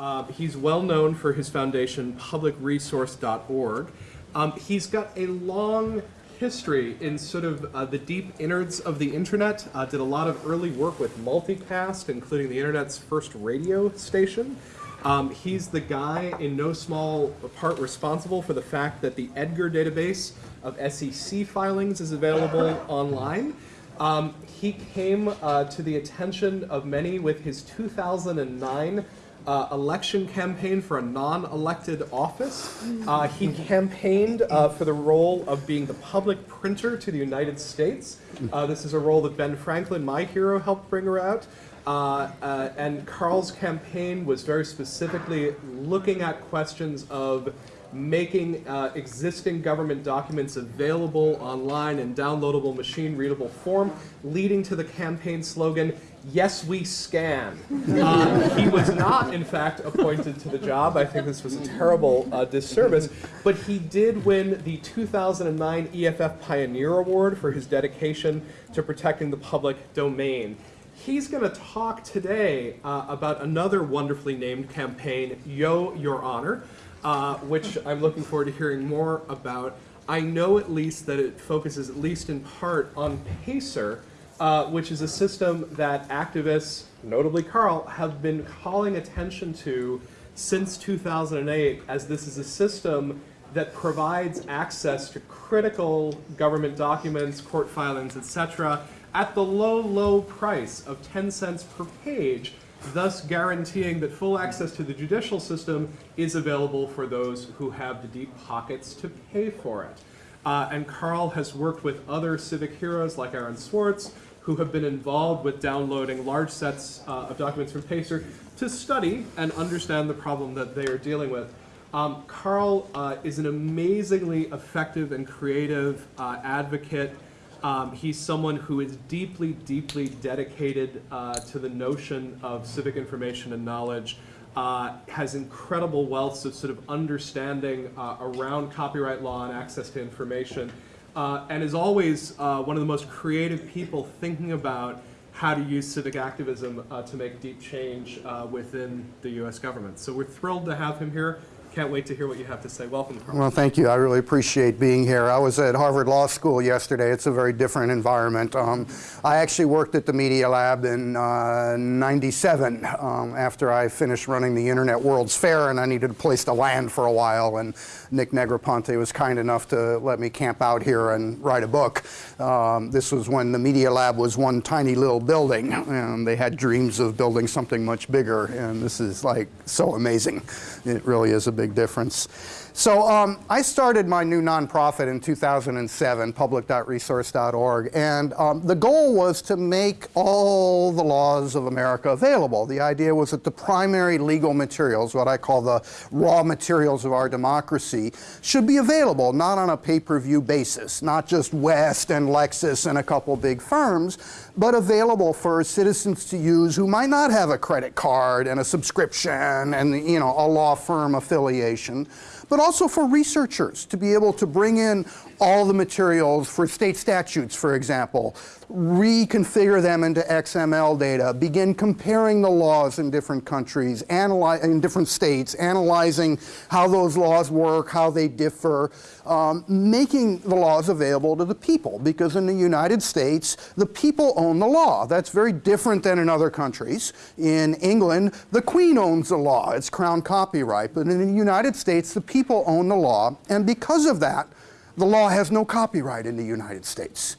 Uh, he's well known for his foundation, publicresource.org. Um, he's got a long history in sort of uh, the deep innards of the internet. Uh, did a lot of early work with multicast, including the internet's first radio station. Um, he's the guy in no small part responsible for the fact that the Edgar database of SEC filings is available online. Um, he came uh, to the attention of many with his 2009 uh, election campaign for a non-elected office. Uh, he campaigned uh, for the role of being the public printer to the United States. Uh, this is a role that Ben Franklin, my hero, helped bring about. Uh, uh, and Carl's campaign was very specifically looking at questions of making existing government documents available online in downloadable machine readable form, leading to the campaign slogan, yes, we scan. Uh, he was not, in fact, appointed to the job. I think this was a terrible uh, disservice. But he did win the 2009 EFF Pioneer Award for his dedication to protecting the public domain. He's going to talk today uh, about another wonderfully named campaign, Yo, Your Honor, uh, which I'm looking forward to hearing more about. I know at least that it focuses at least in part on PACER, uh, which is a system that activists, notably Carl, have been calling attention to since 2008 as this is a system that provides access to critical government documents, court filings, etc., at the low, low price of 10 cents per page, thus guaranteeing that full access to the judicial system is available for those who have the deep pockets to pay for it. Uh, and Carl has worked with other civic heroes like Aaron Swartz, who have been involved with downloading large sets uh, of documents from PACER to study and understand the problem that they are dealing with. Um, Carl uh, is an amazingly effective and creative uh, advocate um, he's someone who is deeply, deeply dedicated uh, to the notion of civic information and knowledge, uh, has incredible wealths of sort of understanding uh, around copyright law and access to information, uh, and is always uh, one of the most creative people thinking about how to use civic activism uh, to make deep change within the U.S. government. So we're thrilled to have him here. Can't wait to hear what you have to say. Welcome, Carl. Well, thank you. I really appreciate being here. I was at Harvard Law School yesterday. It's a very different environment. Um, I actually worked at the Media Lab in uh, 97 um, after I finished running the Internet World's Fair and I needed a place to land for a while and Nick Negroponte was kind enough to let me camp out here and write a book. Um, this was when the Media Lab was one tiny little building and they had dreams of building something much bigger and this is like so amazing. It really is a big difference. So um, I started my new nonprofit in 2007, public.resource.org, and um, the goal was to make all the laws of America available. The idea was that the primary legal materials, what I call the raw materials of our democracy, should be available, not on a pay-per-view basis, not just West and Lexis and a couple big firms, but available for citizens to use who might not have a credit card and a subscription and you know a law firm affiliation but also for researchers to be able to bring in all the materials for state statutes, for example, reconfigure them into XML data, begin comparing the laws in different countries, in different states, analyzing how those laws work, how they differ, um, making the laws available to the people. Because in the United States, the people own the law. That's very different than in other countries. In England, the Queen owns the law. It's crown copyright. But in the United States, the people own the law. And because of that, the law has no copyright in the United States.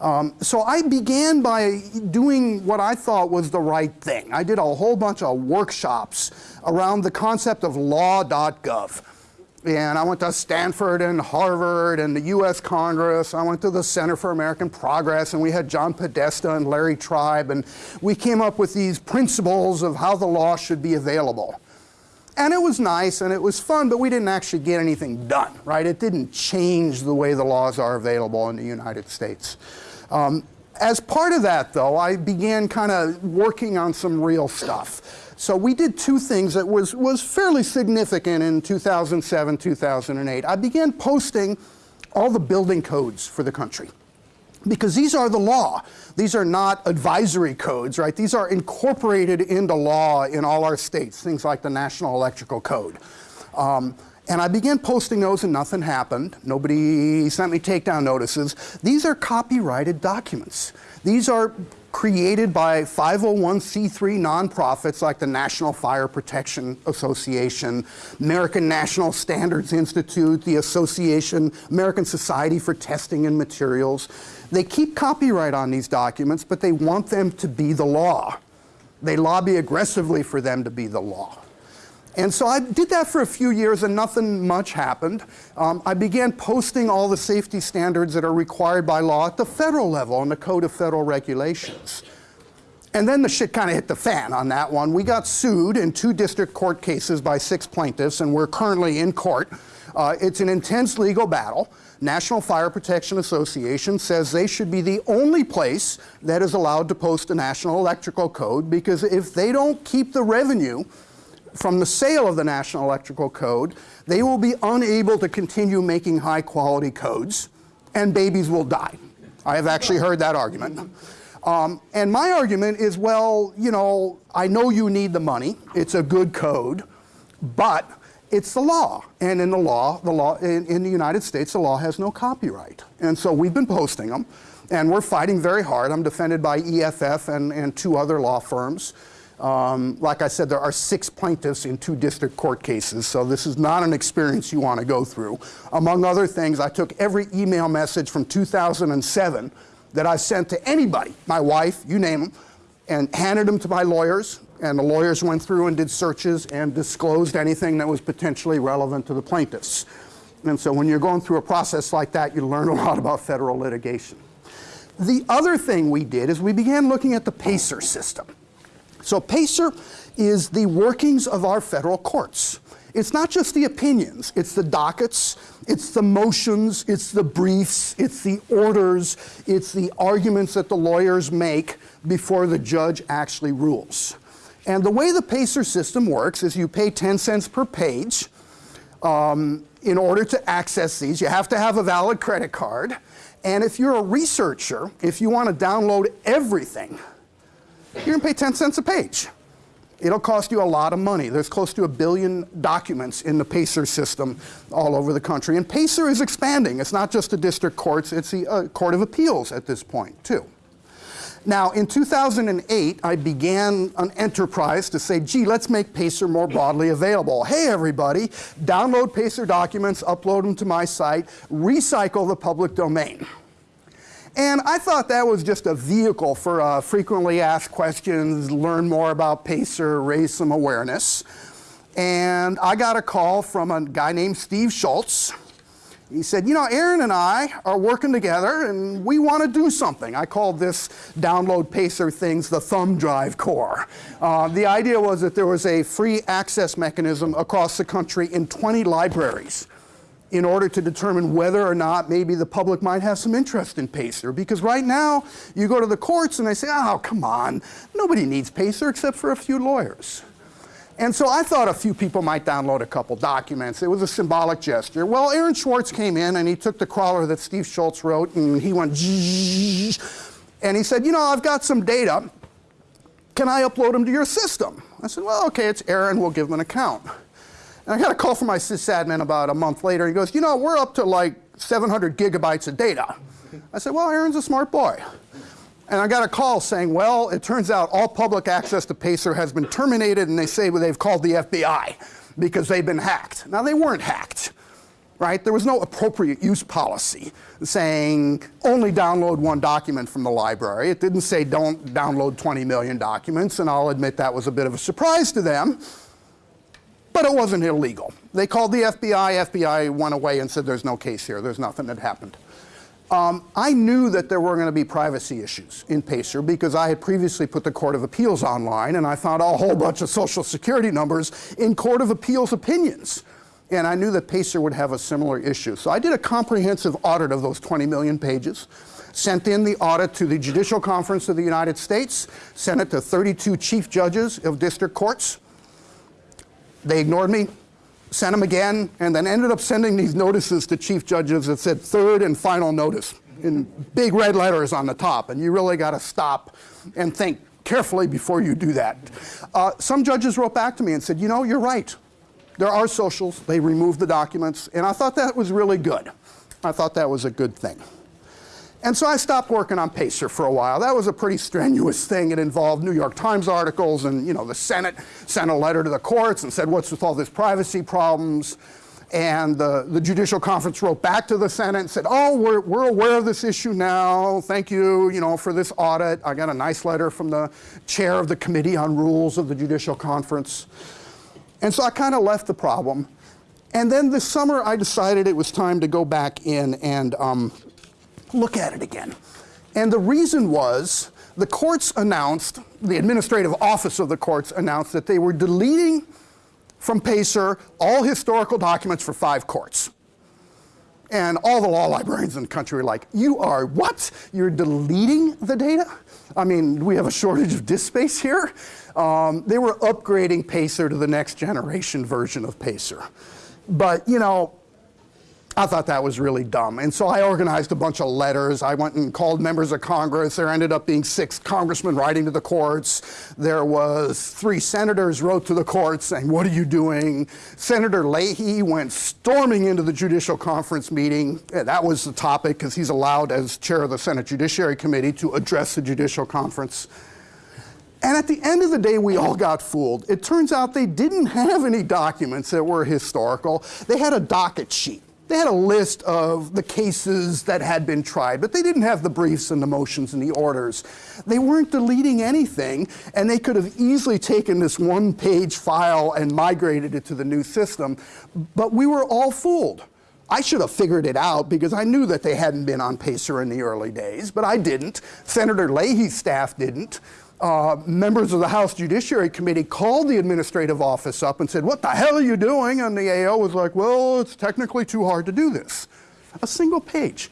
Um, so I began by doing what I thought was the right thing. I did a whole bunch of workshops around the concept of law.gov. And I went to Stanford and Harvard and the US Congress. I went to the Center for American Progress and we had John Podesta and Larry Tribe and we came up with these principles of how the law should be available. And it was nice and it was fun, but we didn't actually get anything done, right? It didn't change the way the laws are available in the United States. Um, as part of that, though, I began kind of working on some real stuff. So we did two things that was, was fairly significant in 2007, 2008. I began posting all the building codes for the country. Because these are the law. These are not advisory codes, right? These are incorporated into law in all our states, things like the National Electrical Code. Um, and I began posting those and nothing happened. Nobody sent me takedown notices. These are copyrighted documents. These are created by 501c3 nonprofits like the National Fire Protection Association, American National Standards Institute, the Association, American Society for Testing and Materials. They keep copyright on these documents, but they want them to be the law. They lobby aggressively for them to be the law. And so I did that for a few years and nothing much happened. Um, I began posting all the safety standards that are required by law at the federal level in the Code of Federal Regulations. And then the shit kind of hit the fan on that one. We got sued in two district court cases by six plaintiffs, and we're currently in court. Uh, it's an intense legal battle. National Fire Protection Association says they should be the only place that is allowed to post a national electrical code because if they don't keep the revenue from the sale of the National Electrical Code, they will be unable to continue making high quality codes and babies will die. I have actually heard that argument. Um, and my argument is, well, you know, I know you need the money. It's a good code, but it's the law. And in the law, the law in, in the United States, the law has no copyright. And so we've been posting them, and we're fighting very hard. I'm defended by EFF and, and two other law firms. Um, like I said, there are six plaintiffs in two district court cases, so this is not an experience you want to go through. Among other things, I took every email message from 2007 that I sent to anybody, my wife, you name them, and handed them to my lawyers, and the lawyers went through and did searches and disclosed anything that was potentially relevant to the plaintiffs. And so when you're going through a process like that, you learn a lot about federal litigation. The other thing we did is we began looking at the PACER system. So PACER is the workings of our federal courts. It's not just the opinions, it's the dockets, it's the motions, it's the briefs, it's the orders, it's the arguments that the lawyers make before the judge actually rules. And the way the PACER system works is you pay 10 cents per page. Um, in order to access these, you have to have a valid credit card. And if you're a researcher, if you want to download everything, you're going to pay 10 cents a page. It'll cost you a lot of money. There's close to a billion documents in the PACER system all over the country. And PACER is expanding. It's not just the district courts, it's the uh, Court of Appeals at this point, too. Now, in 2008, I began an enterprise to say, gee, let's make PACER more broadly available. Hey, everybody, download PACER documents, upload them to my site, recycle the public domain. And I thought that was just a vehicle for uh, frequently asked questions, learn more about PACER, raise some awareness. And I got a call from a guy named Steve Schultze. He said, you know, Aaron and I are working together and we want to do something. I called this download Pacer things the thumb drive corps. Uh, the idea was that there was a free access mechanism across the country in 20 libraries in order to determine whether or not maybe the public might have some interest in Pacer. Because right now, you go to the courts and they say, oh, come on, nobody needs Pacer except for a few lawyers. And so I thought a few people might download a couple documents. It was a symbolic gesture. Well, Aaron Swartz came in and he took the crawler that Steve Schultze wrote and he went and he said, you know, I've got some data. Can I upload them to your system? I said, well, okay, it's Aaron. We'll give him an account. And I got a call from my sysadmin about a month later. He goes, you know, we're up to like 700 gigabytes of data. I said, well, Aaron's a smart boy. And I got a call saying, well, it turns out all public access to Pacer has been terminated, and they say well, they've called the FBI because they've been hacked. Now, they weren't hacked, right? There was no appropriate use policy saying only download one document from the library. It didn't say don't download 20 million documents, and I'll admit that was a bit of a surprise to them, but it wasn't illegal. They called the FBI, FBI went away and said there's no case here, there's nothing that happened. Um, I knew that there were going to be privacy issues in PACER because I had previously put the Court of Appeals online and I found a whole bunch of social security numbers in Court of Appeals opinions. And I knew that PACER would have a similar issue. So I did a comprehensive audit of those 20 million pages, sent in the audit to the Judicial Conference of the United States, sent it to 32 chief judges of district courts. They ignored me, sent them again, and then ended up sending these notices to chief judges that said third and final notice. in big red letters on the top, and you really got to stop and think carefully before you do that. Uh, some judges wrote back to me and said, you know, you're right. There are socials, they removed the documents, and I thought that was really good. I thought that was a good thing. And so I stopped working on Pacer for a while. That was a pretty strenuous thing. It involved New York Times articles, and you know, the Senate sent a letter to the courts and said, what's with all this privacy problems? And the, the Judicial Conference wrote back to the Senate and said, oh, we're, we're aware of this issue now. Thank you, you know, for this audit. I got a nice letter from the chair of the Committee on Rules of the Judicial Conference. And so I kind of left the problem. And then this summer, I decided it was time to go back in and um, look at it again. And the reason was the courts announced, the administrative office of the courts announced that they were deleting from PACER all historical documents for five courts. And all the law librarians in the country were like, you are what? You're deleting the data? I mean, we have a shortage of disk space here. Um, they were upgrading PACER to the next generation version of PACER. But, you know, I thought that was really dumb. And so I organized a bunch of letters. I went and called members of Congress. There ended up being six congressmen writing to the courts. There was three senators wrote to the courts saying, what are you doing? Senator Leahy went storming into the Judicial Conference meeting. That was the topic because he's allowed as chair of the Senate Judiciary Committee to address the Judicial Conference. And at the end of the day, we all got fooled. It turns out they didn't have any documents that were historical. They had a docket sheet. They had a list of the cases that had been tried, but they didn't have the briefs and the motions and the orders. They weren't deleting anything, and they could have easily taken this one-page file and migrated it to the new system, but we were all fooled. I should have figured it out because I knew that they hadn't been on PACER in the early days, but I didn't. Senator Leahy's staff didn't uh, members of the House Judiciary Committee called the administrative office up and said, what the hell are you doing? And the AO was like, well, it's technically too hard to do this. A single page.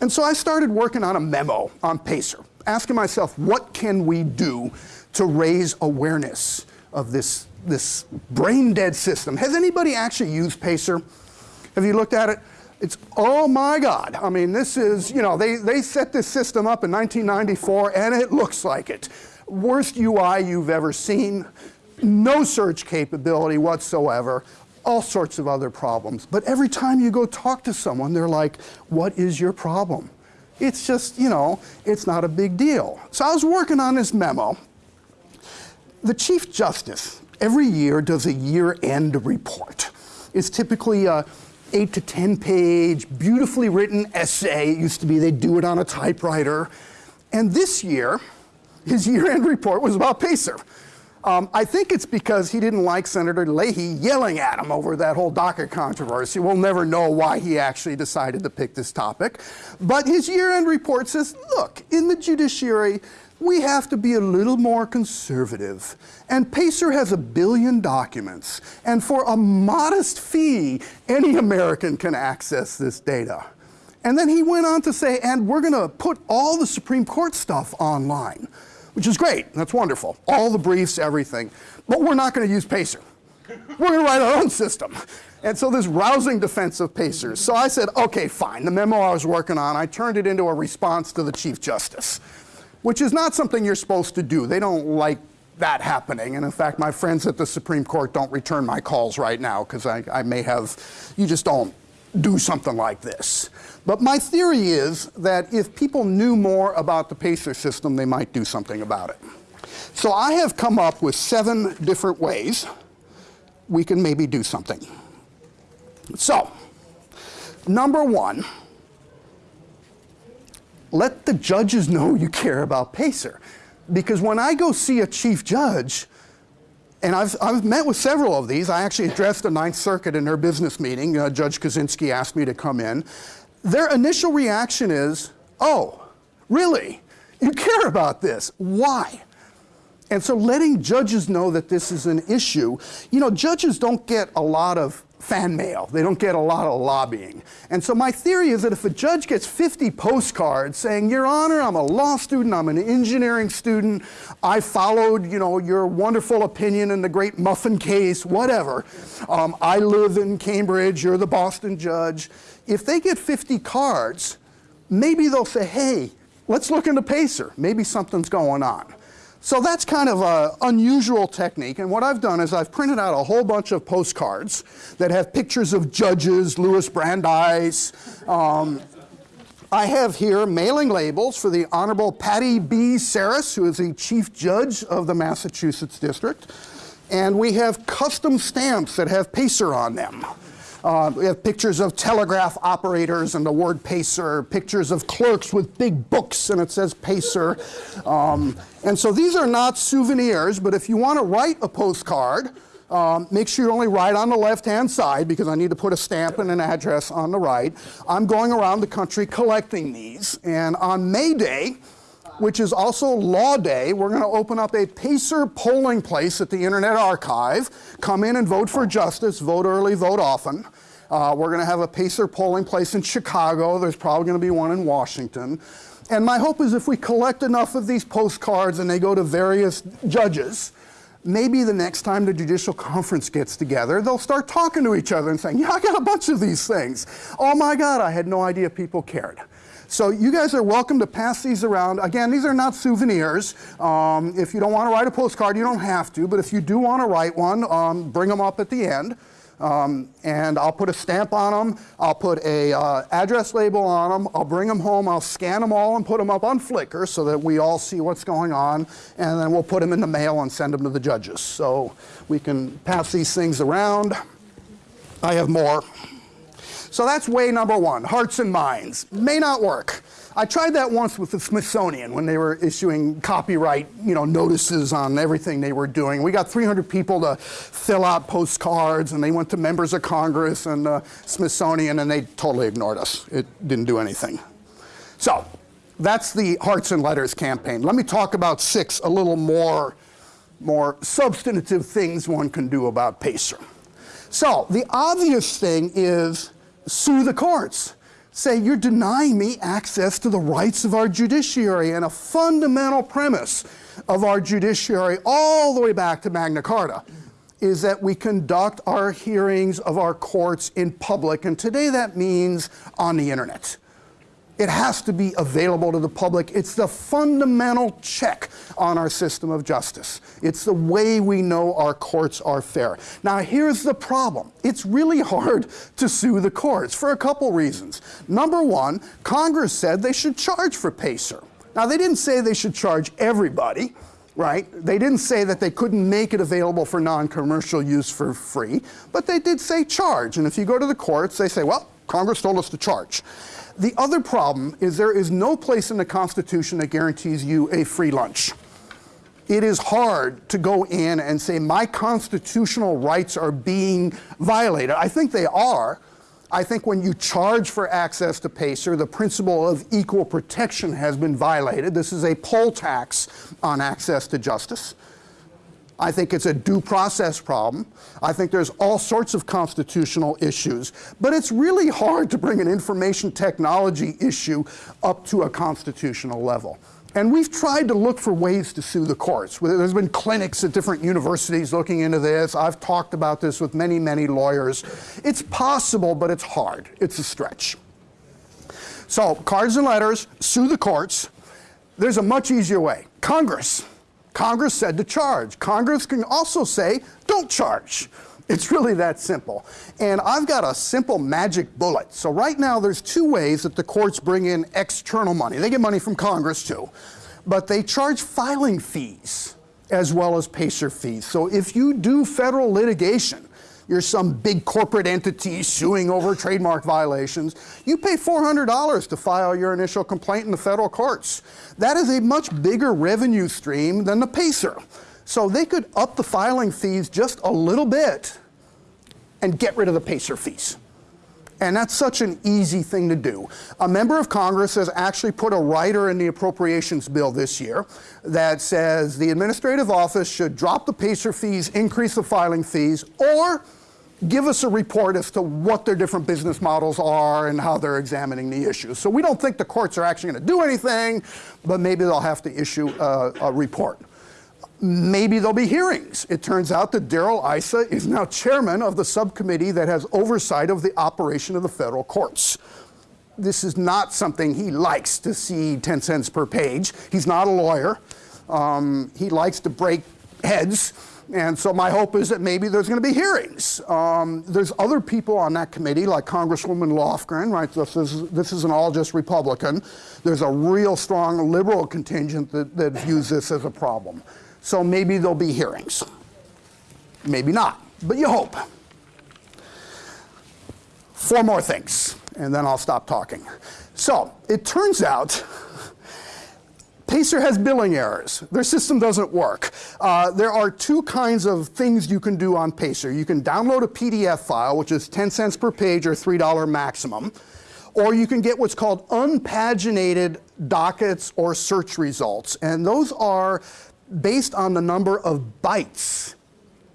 And so I started working on a memo on PACER, asking myself, what can we do to raise awareness of this, this brain-dead system? Has anybody actually used PACER? Have you looked at it? It's, oh my God. I mean, this is, you know, they, they set this system up in 1994 and it looks like it. Worst UI you've ever seen, no search capability whatsoever, all sorts of other problems. But every time you go talk to someone, they're like, what is your problem? It's just, you know, it's not a big deal. So I was working on this memo. The Chief Justice every year does a year-end report. It's typically a eight to 10 page, beautifully written essay. It used to be they'd do it on a typewriter. And this year, his year-end report was about PACER. Um, I think it's because he didn't like Senator Leahy yelling at him over that whole docket controversy. We'll never know why he actually decided to pick this topic. But his year-end report says, look, in the judiciary, we have to be a little more conservative. And PACER has a billion documents. And for a modest fee, any American can access this data. And then he went on to say, and we're going to put all the Supreme Court stuff online, which is great. That's wonderful. All the briefs, everything. But we're not going to use PACER. We're going to write our own system. And so this rousing defense of PACERs. So I said, okay, fine. The memo I was working on, I turned it into a response to the Chief Justice which is not something you're supposed to do. They don't like that happening. And in fact, my friends at the Supreme Court don't return my calls right now because I, I, may have, you just don't do something like this. But my theory is that if people knew more about the PACER system, they might do something about it. So I have come up with seven different ways we can maybe do something. So, number one, let the judges know you care about PACER. Because when I go see a chief judge, and I've, I've met with several of these, I actually addressed the Ninth Circuit in their business meeting, uh, Judge Kozinski asked me to come in. Their initial reaction is, oh, really? You care about this, why? And so letting judges know that this is an issue, you know, judges don't get a lot of fan mail. They don't get a lot of lobbying. And so my theory is that if a judge gets 50 postcards saying, Your Honor, I'm a law student, I'm an engineering student, I followed, you know, your wonderful opinion in the great muffin case, whatever. Um, I live in Cambridge, you're the Boston judge. If they get 50 cards, maybe they'll say, hey, let's look into Pacer. Maybe something's going on. So that's kind of an unusual technique. And what I've done is I've printed out a whole bunch of postcards that have pictures of judges, Louis Brandeis. Um, I have here mailing labels for the Honorable Patti B. Saris, who is the Chief Judge of the Massachusetts District. And we have custom stamps that have Pacer on them. Uh, we have pictures of telegraph operators and the word Pacer, pictures of clerks with big books and it says Pacer. Um, and so these are not souvenirs, but if you want to write a postcard, um, make sure you only write on the left-hand side because I need to put a stamp and an address on the right. I'm going around the country collecting these, and on May Day, which is also Law Day, we're going to open up a Pacer polling place at the Internet Archive. Come in and vote for justice, vote early, vote often. Uh, we're going to have a Pacer polling place in Chicago. There's probably going to be one in Washington. And my hope is if we collect enough of these postcards and they go to various judges, maybe the next time the judicial conference gets together, they'll start talking to each other and saying, yeah, I got a bunch of these things. Oh my God, I had no idea people cared. So you guys are welcome to pass these around. Again, these are not souvenirs. Um, if you don't want to write a postcard, you don't have to. But if you do want to write one, um, bring them up at the end. Um, and I'll put a stamp on them. I'll put a uh, address label on them. I'll bring them home. I'll scan them all and put them up on Flickr so that we all see what's going on. And then we'll put them in the mail and send them to the judges. So we can pass these things around. I have more. So that's way number one, hearts and minds. May not work. I tried that once with the Smithsonian when they were issuing copyright you know, notices on everything they were doing. We got 300 people to fill out postcards, and they went to members of Congress and the Smithsonian, and they totally ignored us. It didn't do anything. So that's the Hearts and Letters campaign. Let me talk about six a little more, more substantive things one can do about PACER. So the obvious thing is sue the courts. Say, you're denying me access to the rights of our judiciary. And a fundamental premise of our judiciary, all the way back to Magna Carta, is that we conduct our hearings of our courts in public. And today that means on the internet. It has to be available to the public. It's the fundamental check on our system of justice. It's the way we know our courts are fair. Now, here's the problem. It's really hard to sue the courts for a couple reasons. Number one, Congress said they should charge for PACER. Now, they didn't say they should charge everybody, right? They didn't say that they couldn't make it available for non-commercial use for free, but they did say charge. And if you go to the courts, they say, well, Congress told us to charge. The other problem is there is no place in the Constitution that guarantees you a free lunch. It is hard to go in and say my constitutional rights are being violated. I think they are. I think when you charge for access to PACER, the principle of equal protection has been violated. This is a poll tax on access to justice. I think it's a due process problem. I think there's all sorts of constitutional issues. But it's really hard to bring an information technology issue up to a constitutional level. And we've tried to look for ways to sue the courts. There's been clinics at different universities looking into this. I've talked about this with many, many lawyers. It's possible, but it's hard. It's a stretch. So, cards and letters, sue the courts. There's a much easier way. Congress. Congress said to charge. Congress can also say, don't charge. It's really that simple. And I've got a simple magic bullet. So right now there's two ways that the courts bring in external money. They get money from Congress too, but they charge filing fees as well as PACER fees. So if you do federal litigation, you're some big corporate entity suing over trademark violations, you pay $400 to file your initial complaint in the federal courts. That is a much bigger revenue stream than the PACER. So they could up the filing fees just a little bit and get rid of the PACER fees. And that's such an easy thing to do. A member of Congress has actually put a rider in the appropriations bill this year that says the administrative office should drop the PACER fees, increase the filing fees, or give us a report as to what their different business models are and how they're examining the issues. So we don't think the courts are actually going to do anything, but maybe they'll have to issue a, a report. Maybe there'll be hearings. It turns out that Darrell Issa is now chairman of the subcommittee that has oversight of the operation of the federal courts. this is not something he likes to see 10 cents per page. He's not a lawyer. Um, he likes to break heads. And so my hope is that maybe there's going to be hearings. Um, there's other people on that committee, like Congresswoman Lofgren, right? This, is, this isn't all just Republican. There's a real strong liberal contingent that, that views this as a problem. So maybe there'll be hearings. Maybe not, but you hope. Four more things, and then I'll stop talking. So it turns out Pacer has billing errors. Their system doesn't work. Uh, there are two kinds of things you can do on Pacer. You can download a PDF file, which is 10 cents per page or $3 maximum, or you can get what's called unpaginated dockets or search results. And those are based on the number of bytes,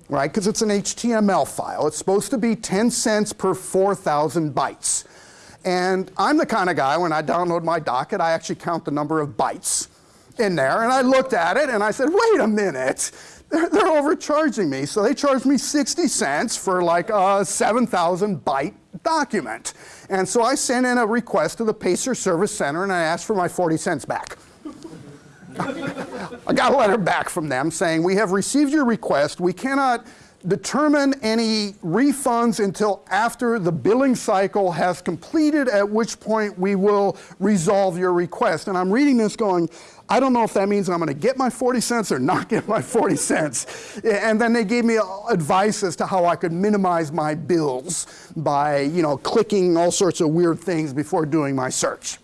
right? Because it's an HTML file. It's supposed to be 10 cents per 4,000 bytes. And I'm the kind of guy, when I download my docket, I actually count the number of bytes in there. And I looked at it and I said, wait a minute, they're, they're overcharging me. So they charged me 60 cents for like a 7,000 byte document. And so I sent in a request to the Pacer Service Center and I asked for my 40 cents back. I got a letter back from them saying, we have received your request. We cannot determine any refunds until after the billing cycle has completed, at which point we will resolve your request. And I'm reading this going, I don't know if that means I'm going to get my 40 cents or not get my 40 cents. And then they gave me advice as to how I could minimize my bills by, you know, clicking all sorts of weird things before doing my search.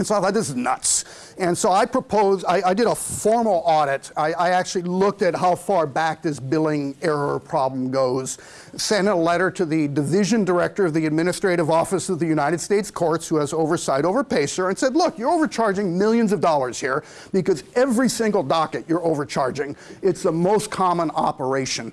And so I thought, this is nuts. And so I proposed, I, I did a formal audit. I, I, actually looked at how far back this billing error problem goes, sent a letter to the division director of the Administrative Office of the United States Courts, who has oversight over PACER, and said, look, you're overcharging millions of dollars here because every single docket you're overcharging. It's the most common operation.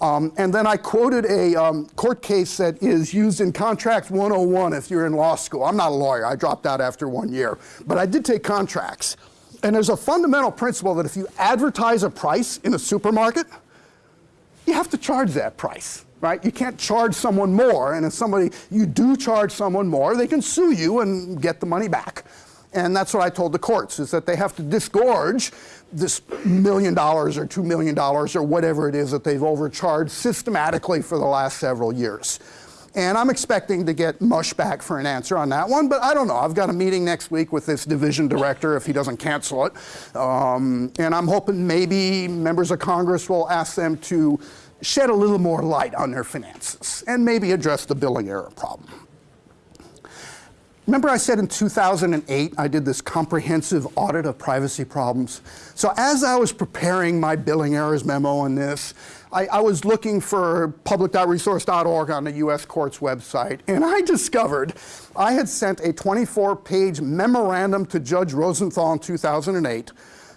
Um, and then I quoted a um, court case that is used in Contracts 101 if you're in law school. I'm not a lawyer, I dropped out after one year. But I did take contracts. And there's a fundamental principle that if you advertise a price in a supermarket, you have to charge that price, right? You can't charge someone more. And if somebody, you do charge someone more, they can sue you and get the money back. And that's what I told the courts, is that they have to disgorge this million dollars or two million dollars or whatever it is that they've overcharged systematically for the last several years. And I'm expecting to get mush back for an answer on that one, but I don't know. I've got a meeting next week with this division director if he doesn't cancel it. Um, and I'm hoping maybe members of Congress will ask them to shed a little more light on their finances and maybe address the billing error problem. Remember I said in 2008 I did this comprehensive audit of privacy problems? So as I was preparing my billing errors memo on this, I, I was looking for public.resource.org on the US Courts website, and I discovered I had sent a 24-page memorandum to Judge Rosenthal in 2008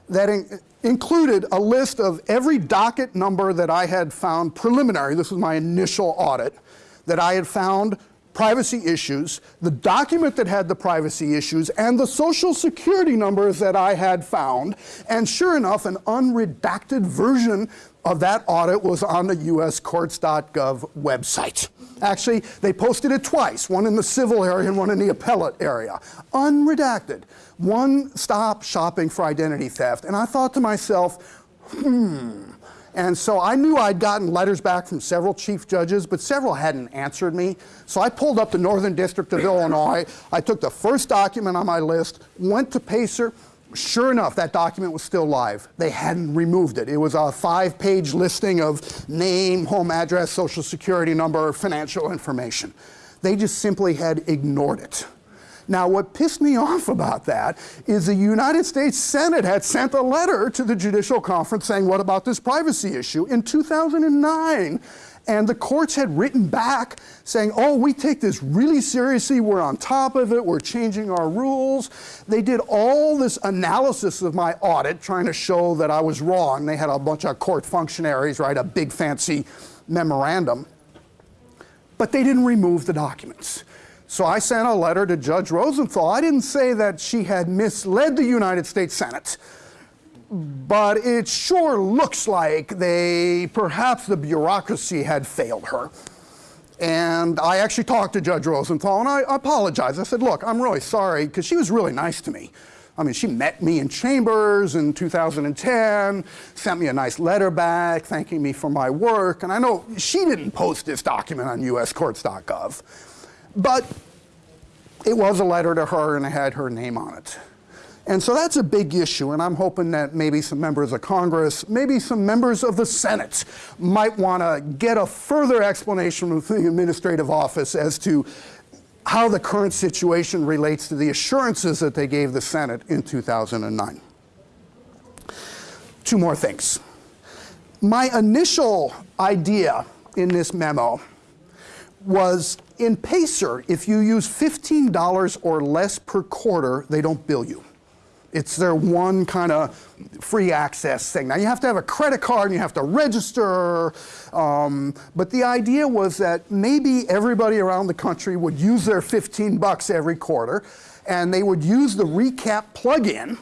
that in, included a list of every docket number that I had found preliminary, this was my initial audit, that I had found privacy issues, the document that had the privacy issues, and the social security numbers that I had found. And sure enough, an unredacted version of that audit was on the uscourts.gov website. Actually, they posted it twice, one in the civil area and one in the appellate area. Unredacted. One stop shopping for identity theft. And I thought to myself, hmm, and so I knew I'd gotten letters back from several chief judges, but several hadn't answered me. So I pulled up the Northern District of Illinois. I took the first document on my list, went to Pacer. Sure enough, that document was still live. They hadn't removed it. It was a five-page listing of name, home address, social security number, financial information. They just simply had ignored it. Now, what pissed me off about that is the United States Senate had sent a letter to the Judicial Conference saying, what about this privacy issue in 2009? And the courts had written back saying, oh, we take this really seriously, we're on top of it, we're changing our rules. They did all this analysis of my audit trying to show that I was wrong. They had a bunch of court functionaries write a big fancy memorandum. But they didn't remove the documents. So I sent a letter to Judge Rosenthal. I didn't say that she had misled the United States Senate, but it sure looks like they, perhaps the bureaucracy had failed her. And I actually talked to Judge Rosenthal and I apologized. I said, look, I'm really sorry, because she was really nice to me. I mean, she met me in chambers in 2010, sent me a nice letter back thanking me for my work. And I know she didn't post this document on uscourts.gov, but it was a letter to her and it had her name on it. And so that's a big issue, and I'm hoping that maybe some members of Congress, maybe some members of the Senate might want to get a further explanation from the administrative office as to how the current situation relates to the assurances that they gave the Senate in 2009. Two more things. My initial idea in this memo was in Pacer, if you use $15 or less per quarter, they don't bill you. It's their one kind of free access thing. Now you have to have a credit card and you have to register, um, but the idea was that maybe everybody around the country would use their 15 bucks every quarter and they would use the recap plugin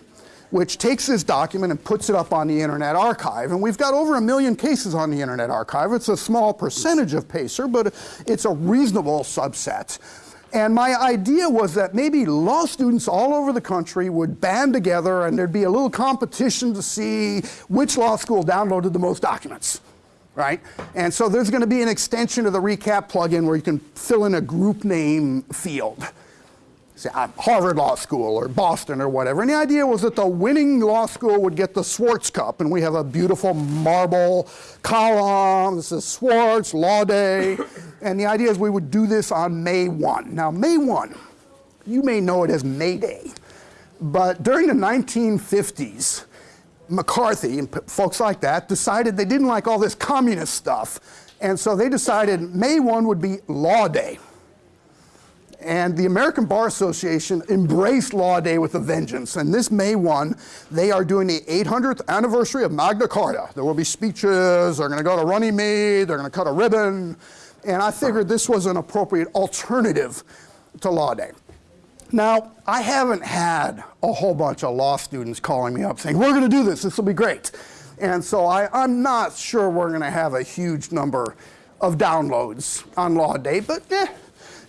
which takes this document and puts it up on the Internet Archive. And we've got over a million cases on the Internet Archive. It's a small percentage of PACER, but it's a reasonable subset. And my idea was that maybe law students all over the country would band together and there'd be a little competition to see which law school downloaded the most documents, right? And so there's going to be an extension of the recap plugin where you can fill in a group name field. Say, Harvard Law School or Boston or whatever. And the idea was that the winning law school would get the Swartz Cup. And we have a beautiful marble column. This is Swartz, Law Day. And the idea is we would do this on May 1. Now, May 1, you may know it as May Day. But during the 1950s, McCarthy and folks like that decided they didn't like all this communist stuff. And so they decided May 1 would be Law Day. And the American Bar Association embraced Law Day with a vengeance. And this May 1, they are doing the 800th anniversary of Magna Carta. There will be speeches, they're going to go to Runnymede, they're going to cut a ribbon. And I figured this was an appropriate alternative to Law Day. Now, I haven't had a whole bunch of law students calling me up saying, we're going to do this, this will be great. And so I, am not sure we're going to have a huge number of downloads on Law Day, but eh,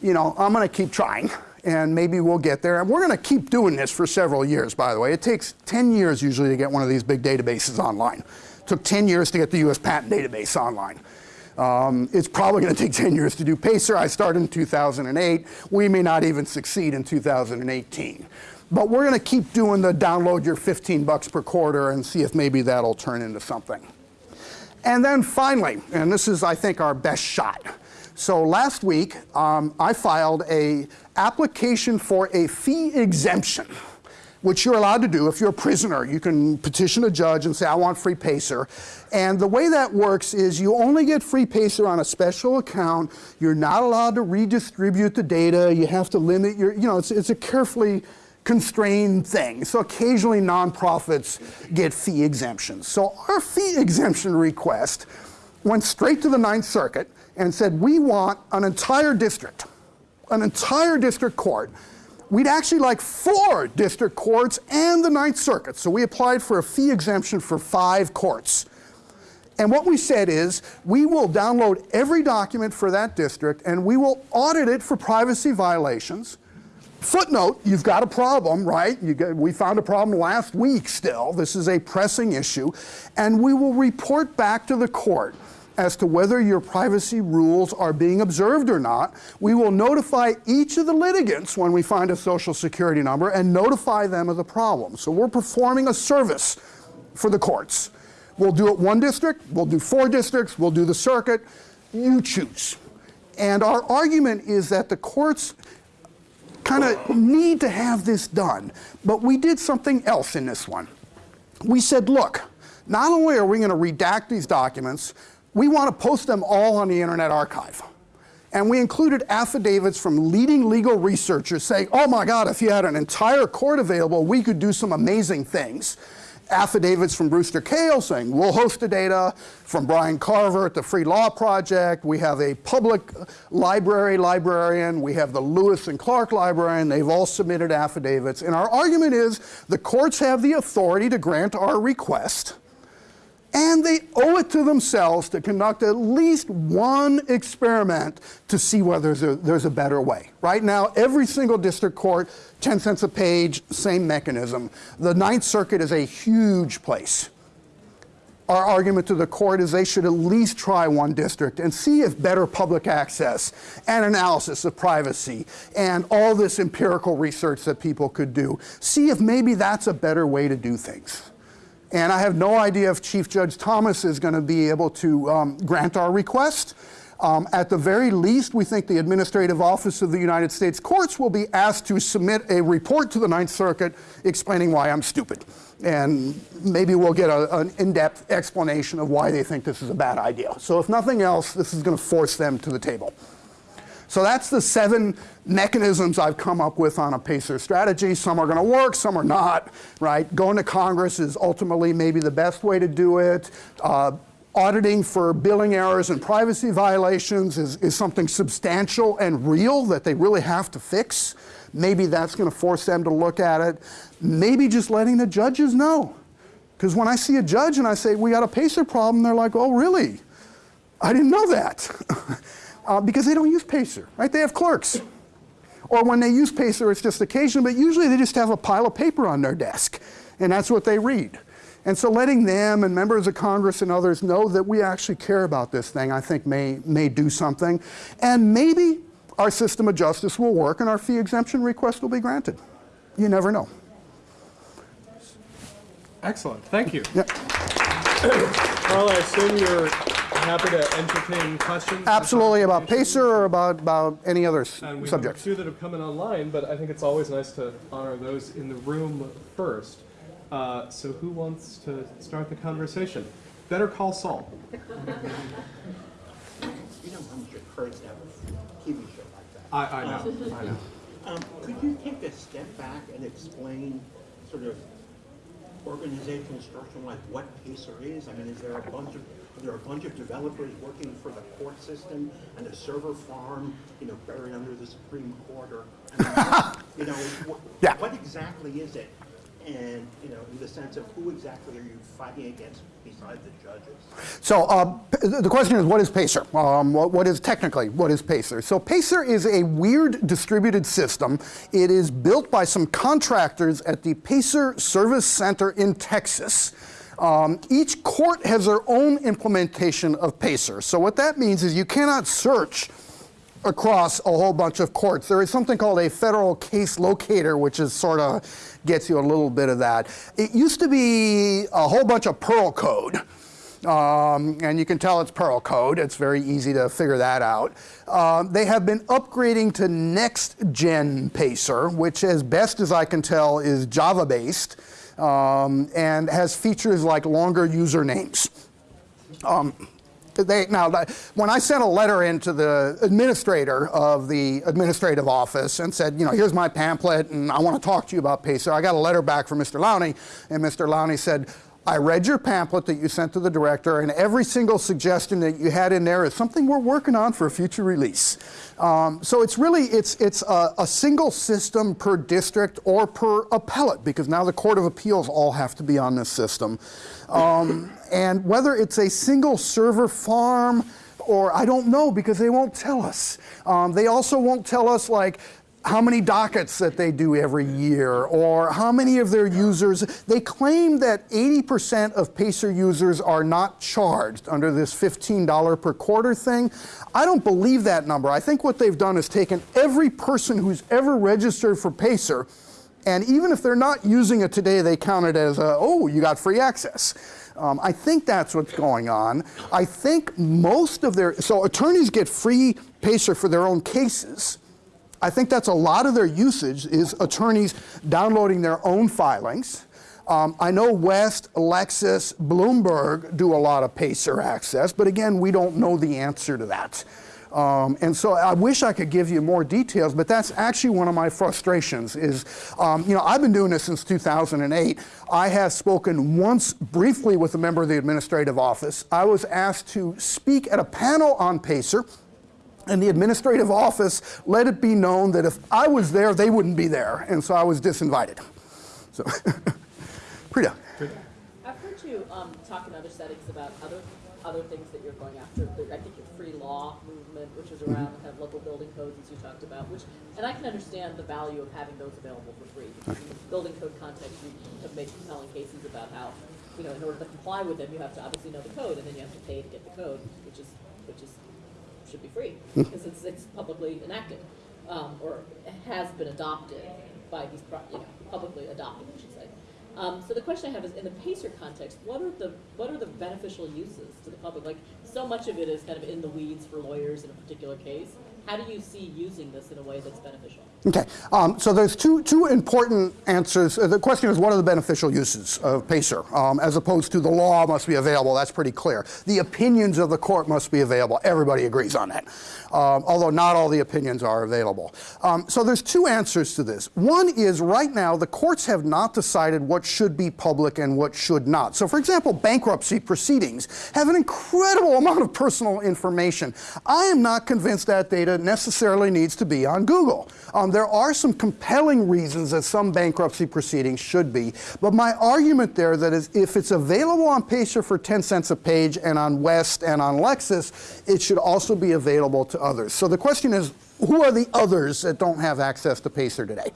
you know, I'm going to keep trying and maybe we'll get there. And we're going to keep doing this for several years, by the way. It takes 10 years usually to get one of these big databases online. It took 10 years to get the US patent database online. Um, it's probably going to take 10 years to do PACER. I started in 2008. We may not even succeed in 2018. But we're going to keep doing the download your 15 bucks per quarter and see if maybe that'll turn into something. And then finally, and this is, I think, our best shot. So last week, um, I filed a application for a fee exemption, which you're allowed to do if you're a prisoner. You can petition a judge and say, I want free PACER. And the way that works is you only get free PACER on a special account. You're not allowed to redistribute the data. You have to limit your, you know, it's, it's a carefully constrained thing. So occasionally nonprofits get fee exemptions. So our fee exemption request went straight to the Ninth Circuit and said, we want an entire district, an entire district court. We'd actually like four district courts and the Ninth Circuit. So we applied for a fee exemption for five courts. And what we said is, we will download every document for that district and we will audit it for privacy violations. Footnote, you've got a problem, right? Get, we found a problem last week still. This is a pressing issue. And we will report back to the court as to whether your privacy rules are being observed or not. We will notify each of the litigants when we find a social security number and notify them of the problem. So we're performing a service for the courts. We'll do it one district, we'll do four districts, we'll do the circuit, you choose. And our argument is that the courts kind of need to have this done, but we did something else in this one. We said, look, not only are we going to redact these documents, we want to post them all on the Internet Archive. And we included affidavits from leading legal researchers saying, oh my God, if you had an entire court available, we could do some amazing things. Affidavits from Brewster Kahle saying, we'll host the data. From Brian Carver at the Free Law Project. We have a public library librarian. We have the Lewis and Clark librarian. They've all submitted affidavits. And our argument is the courts have the authority to grant our request And they owe it to themselves to conduct at least one experiment to see whether there's a, there's a better way. Right now, every single district court, 10 cents a page, same mechanism. The Ninth Circuit is a huge place our argument to the court is they should at least try one district and see if better public access and analysis of privacy and all this empirical research that people could do, see if maybe that's a better way to do things. And I have no idea if Chief Judge Thomas is going to be able to um, grant our request. Um, at the very least, we think the Administrative Office of the United States Courts will be asked to submit a report to the Ninth Circuit explaining why I'm stupid. And maybe we'll get a, an in-depth explanation of why they think this is a bad idea. So if nothing else, this is going to force them to the table. So that's the seven mechanisms I've come up with on a PACER strategy. Some are going to work, some are not, right? Going to Congress is ultimately maybe the best way to do it. Uh, auditing for billing errors and privacy violations is, is something substantial and real that they really have to fix. Maybe that's going to force them to look at it. Maybe just letting the judges know. Because when I see a judge and I say, we got a PACER problem, they're like, oh, really? I didn't know that. uh, because they don't use PACER, right? They have clerks. Or when they use PACER, it's just occasional, but usually they just have a pile of paper on their desk, and that's what they read. And so letting them and members of Congress and others know that we actually care about this thing, I think may, may do something. And maybe our system of justice will work and our fee exemption request will be granted. You never know. Excellent. Thank you. Yeah. Carl, I assume you're happy to entertain questions? Absolutely about PACER or about, about any other s- And we subject. have a few that have come in online, but I think it's always nice to honor those in the room first. Uh, so who wants to start the conversation? Better call Saul. You know how much it hurts to have a TV show like that. I, I know, I know. Um, could you take a step back and explain sort of organizational structure, like what PACER is? I mean, is there a bunch of, are a bunch of developers working for the court system and a server farm, you know, buried under the Supreme Court or, you know, what, Yeah. what exactly is it? And, you know, in the sense of who exactly are you fighting against besides the judges? So uh, the question is, what is PACER? Um, what, what is technically, what is PACER? So PACER is a weird distributed system. It is built by some contractors at the PACER Service Center in Texas. Um, each court has their own implementation of PACER. So what that means is you cannot search across a whole bunch of courts. There is something called a federal case locator, which is sort of gets you a little bit of that. It used to be a whole bunch of Perl code. Um, and you can tell it's Perl code. It's very easy to figure that out. Um, they have been upgrading to next gen Pacer, which, as best as I can tell, is Java based um, and has features like longer usernames. Um, they, now, when I sent a letter in to the administrator of the administrative office and said, you know, here's my pamphlet and I want to talk to you about PACER, I got a letter back from Mr. Lowney, and Mr. Lowney said, I read your pamphlet that you sent to the director, and every single suggestion that you had in there is something we're working on for a future release. Um, so it's really it's it's a, a single system per district or per appellate because now the court of appeals all have to be on this system. Um, and whether it's a single server farm or I don't know because they won't tell us. Um, they also won't tell us like how many dockets that they do every year or how many of their users. They claim that 80% of Pacer users are not charged under this $15 per quarter thing. I don't believe that number. I think what they've done is taken every person who's ever registered for Pacer and even if they're not using it today, they count it as, a, oh, you got free access. Um, I think that's what's going on. I think most of their, so attorneys get free Pacer for their own cases. I think that's a lot of their usage is attorneys downloading their own filings. Um, I know West, Lexis, Bloomberg do a lot of Pacer access, but again, we don't know the answer to that. Um, and so I wish I could give you more details, but that's actually one of my frustrations is, um, you know, I've been doing this since 2008. I have spoken once briefly with a member of the administrative office. I was asked to speak at a panel on Pacer, and the administrative office let it be known that if I was there, they wouldn't be there. And so I was disinvited. So, Prita. I've heard you um, talk in other settings about other other things that you're going after. I think your free law movement, which is around kind of local building codes, as you talked about, which, and I can understand the value of having those available for free. Because in the building code context, you have made compelling cases about how, you know, in order to comply with them, you have to obviously know the code, and then you have to pay to get the code, which is which is should be free because it's, it's publicly enacted um, or has been adopted by these, you know, publicly adopted, I should say. Um, so the question I have is, in the PACER context, what are the what are the beneficial uses to the public? Like, so much of it is kind of in the weeds for lawyers in a particular case. How do you see using this in a way that's beneficial? Okay, um, so there's two, two important answers. The question is, what are the beneficial uses of PACER? Um, as opposed to the law must be available, that's pretty clear. The opinions of the court must be available. Everybody agrees on that, um, although not all the opinions are available. Um, so there's two answers to this. One is right now the courts have not decided what should be public and what should not. So for example, bankruptcy proceedings have an incredible amount of personal information. I am not convinced that data necessarily needs to be on Google. Um, there are some compelling reasons that some bankruptcy proceedings should be, but my argument there that is if it's available on Pacer for 10 cents a page and on West and on Lexis, it should also be available to others. So the question is, who are the others that don't have access to Pacer today?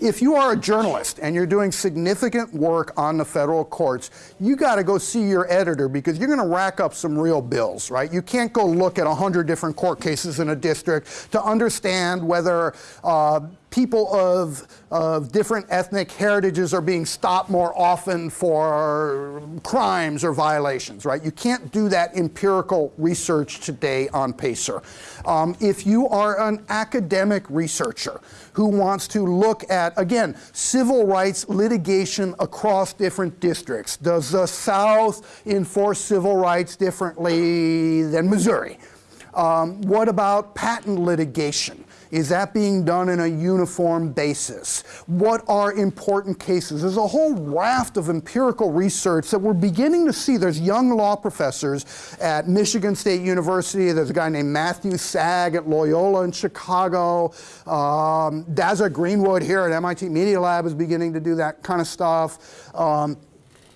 If you are a journalist and you're doing significant work on the federal courts, you got to go see your editor because you're going to rack up some real bills, right? You can't go look at 100 different court cases in a district to understand whether uh, people of, of different ethnic heritages are being stopped more often for crimes or violations, right? You can't do that empirical research today on PACER. Um, if you are an academic researcher who wants to look at, again, civil rights litigation across different districts, does the South enforce civil rights differently than Missouri? Um, what about patent litigation? Is that being done in a uniform basis? What are important cases? There's a whole raft of empirical research that we're beginning to see. There's young law professors at Michigan State University. There's a guy named Matthew Sag at Loyola in Chicago. Um, Dazza Greenwood here at MIT Media Lab is beginning to do that kind of stuff. Um,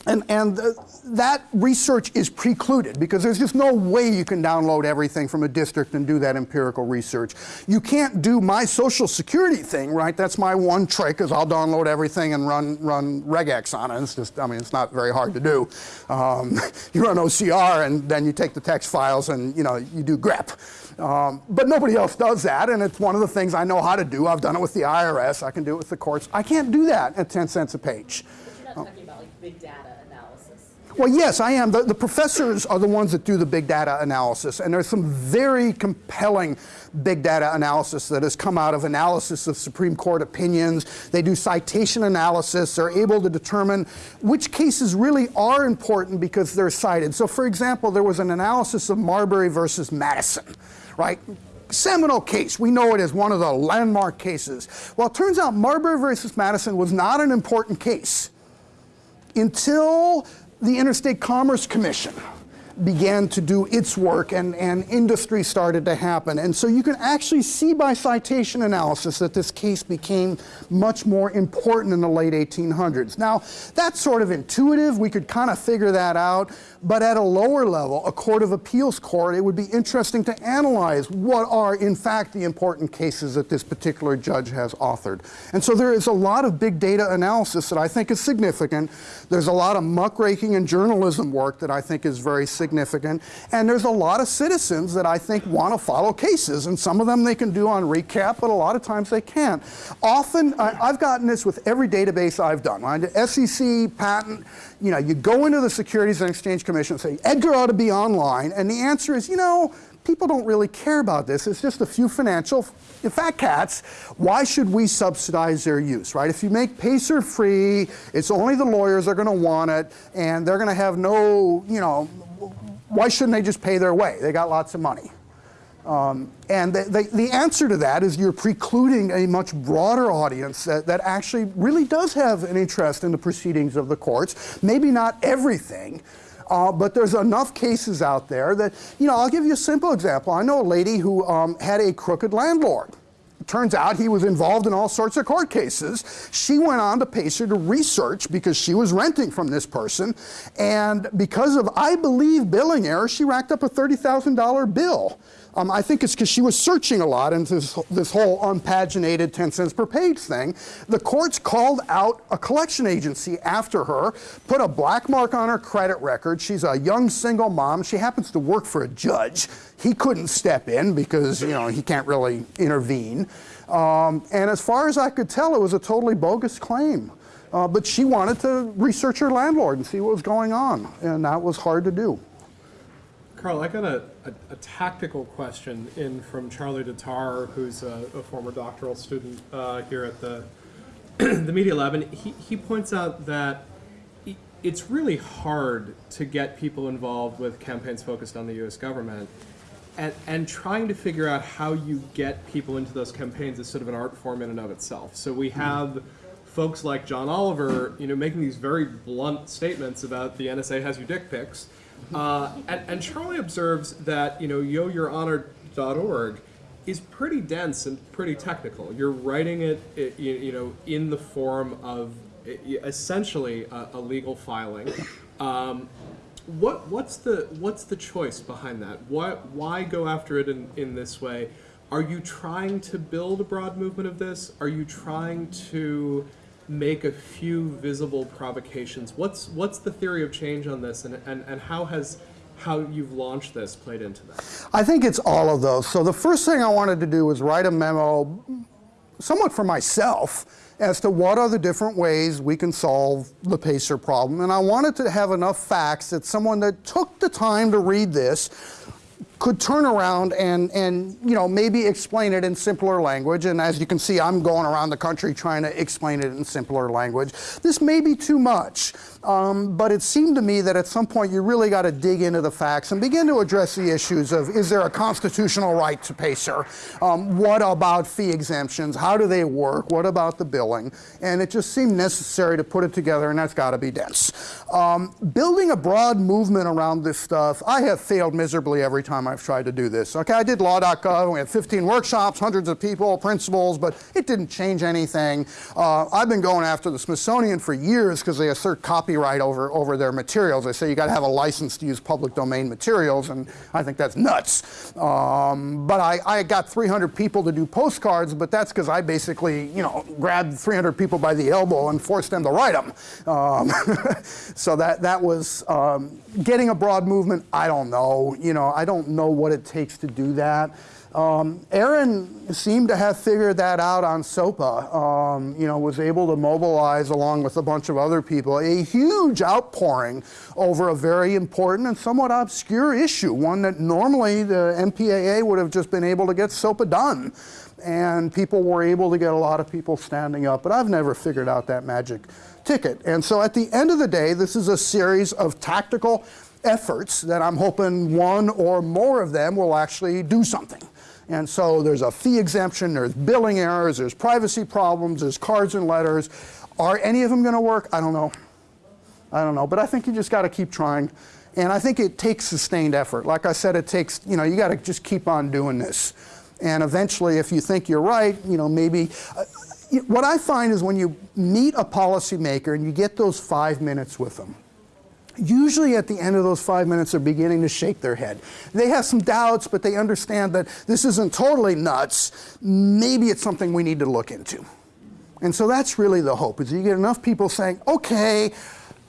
and, and that research is precluded because there's just no way you can download everything from a district and do that empirical research. You can't do my social security thing, right? That's my one trick is I'll download everything and run, run regex on it. It's just, I mean, it's not very hard to do. Um, you run OCR and then you take the text files and, you know, you do grep. Um, but nobody else does that, and it's one of the things I know how to do. I've done it with the IRS. I can do it with the courts. I can't do that at 10 cents a page. But you're not talking about like big data. Well, yes, I am. The, the professors are the ones that do the big data analysis, and there's some very compelling big data analysis that has come out of analysis of Supreme Court opinions. They do citation analysis. They're able to determine which cases really are important because they're cited. So, for example, there was an analysis of Marbury versus Madison, right? Seminal case. We know it as one of the landmark cases. Well, it turns out Marbury versus Madison was not an important case until the Interstate Commerce Commission began to do its work and, and industry started to happen. And so you can actually see by citation analysis that this case became much more important in the late 1800s. Now, that's sort of intuitive. We could kind of figure that out. But at a lower level, a court of appeals court, it would be interesting to analyze what are, in fact, the important cases that this particular judge has authored. And so there is a lot of big data analysis that I think is significant. There's a lot of muckraking and journalism work that I think is very significant. And there's a lot of citizens that I think want to follow cases. And some of them they can do on recap, but a lot of times they can't. Often, I, I've gotten this with every database I've done. Did SEC, patent, you know, you go into the Securities and Exchange Commission and say, Edgar ought to be online. And the answer is, you know, people don't really care about this. It's just a few financial fat cats. Why should we subsidize their use, right? If you make Pacer free, it's only the lawyers are going to want it, and they're going to have no, you know, why shouldn't they just pay their way? They got lots of money. Um, and the, the, the, answer to that is you're precluding a much broader audience that, that actually really does have an interest in the proceedings of the courts. Maybe not everything, uh, but there's enough cases out there that, you know, I'll give you a simple example. I know a lady who um, had a crooked landlord. Turns out he was involved in all sorts of court cases. She went on to Pacer to research because she was renting from this person. And because of, I believe, billing error, she racked up a $30,000 bill. Um, I think it's because she was searching a lot into this, this whole unpaginated 10 cents per page thing. The courts called out a collection agency after her, put a black mark on her credit record. She's a young single mom. She happens to work for a judge. He couldn't step in because, you know, he can't really intervene. Um, and as far as I could tell, it was a totally bogus claim. Uh, but she wanted to research her landlord and see what was going on, and that was hard to do. Carl, I got a, a, a tactical question in from Charlie DeTar, who's a, a former doctoral student uh, here at the the Media Lab, and he, he points out that it's really hard to get people involved with campaigns focused on the U.S. government, and and trying to figure out how you get people into those campaigns is sort of an art form in and of itself. So we have folks like John Oliver, you know, making these very blunt statements about the NSA has your dick pics. Uh, and, and Charlie observes that, you know, yoyourhonor.org is pretty dense and pretty technical. You're writing it, it you, you know, in the form of essentially a, a legal filing. Um, what what's the what's the choice behind that? Why why go after it in, in this way? Are you trying to build a broad movement of this? Are you trying to make a few visible provocations? What's what's the theory of change on this and, and, and how has how you've launched this played into that? I think it's all of those. So the first thing I wanted to do was write a memo, somewhat for myself, as to what are the different ways we can solve the PACER problem. And I wanted to have enough facts that someone that took the time to read this could turn around and, and you know maybe explain it in simpler language. And as you can see I'm going around the country trying to explain it in simpler language. This may be too much um, but it seemed to me that at some point you really got to dig into the facts and begin to address the issues of is there a constitutional right to PACER um, what about fee exemptions? How do they work? What about the billing? And it just seemed necessary to put it together and that's got to be dense. Um, building a broad movement around this stuff I have failed miserably every time I've tried to do this. Okay, I did law.gov, we had 15 workshops, hundreds of people, principals, but it didn't change anything. Uh, I've been going after the Smithsonian for years because they assert copyright over, over their materials. They say you got to have a license to use public domain materials, and I think that's nuts. Um, but I, I got 300 people to do postcards, but that's because I basically, you know, grabbed 300 people by the elbow and forced them to write them. Um, so that, that was um, getting a broad movement. I don't know. You know, I don't know what it takes to do that. Um, Aaron seemed to have figured that out on SOPA. Um, you know, was able to mobilize along with a bunch of other people a huge outpouring over a very important and somewhat obscure issue, one that normally the MPAA would have just been able to get SOPA done. And people were able to get a lot of people standing up, but I've never figured out that magic ticket. And so at the end of the day, this is a series of tactical efforts that I'm hoping one or more of them will actually do something. And so there's a fee exemption, there's billing errors, there's privacy problems, there's cards and letters. Are any of them going to work? I don't know. I don't know. But I think you just got to keep trying. And I think it takes sustained effort. Like I said, it takes, you know, you got to just keep on doing this. And eventually, if you think you're right, you know, maybe. Uh, what I find is when you meet a policymaker and you get those five minutes with them, usually at the end of those five minutes they're beginning to shake their head. They have some doubts, but they understand that this isn't totally nuts. Maybe it's something we need to look into. And so that's really the hope, is you get enough people saying, okay,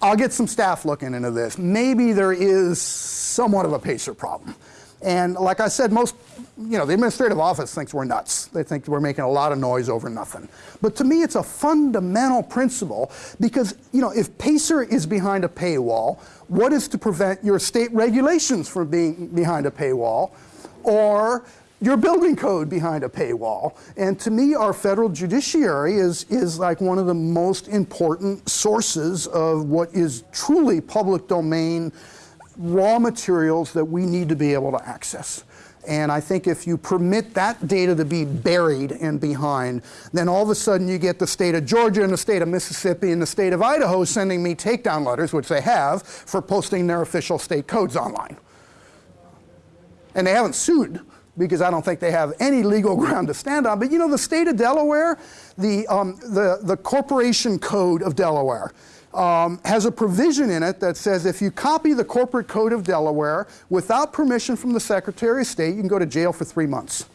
I'll get some staff looking into this. Maybe there is somewhat of a PACER problem. And like I said, most, you know, the administrative office thinks we're nuts. They think we're making a lot of noise over nothing. But to me, it's a fundamental principle because, you know, if PACER is behind a paywall, what is to prevent your state regulations from being behind a paywall or your building code behind a paywall? And to me, our federal judiciary is, is like one of the most important sources of what is truly public domain raw materials that we need to be able to access. And I think if you permit that data to be buried and behind, then all of a sudden you get the state of Georgia and the state of Mississippi and the state of Idaho sending me takedown letters, which they have, for posting their official state codes online. And they haven't sued because I don't think they have any legal ground to stand on. But you know, the state of Delaware, the, um, the, the Corporation Code of Delaware, um, has a provision in it that says if you copy the Corporate Code of Delaware without permission from the Secretary of State, you can go to jail for three months.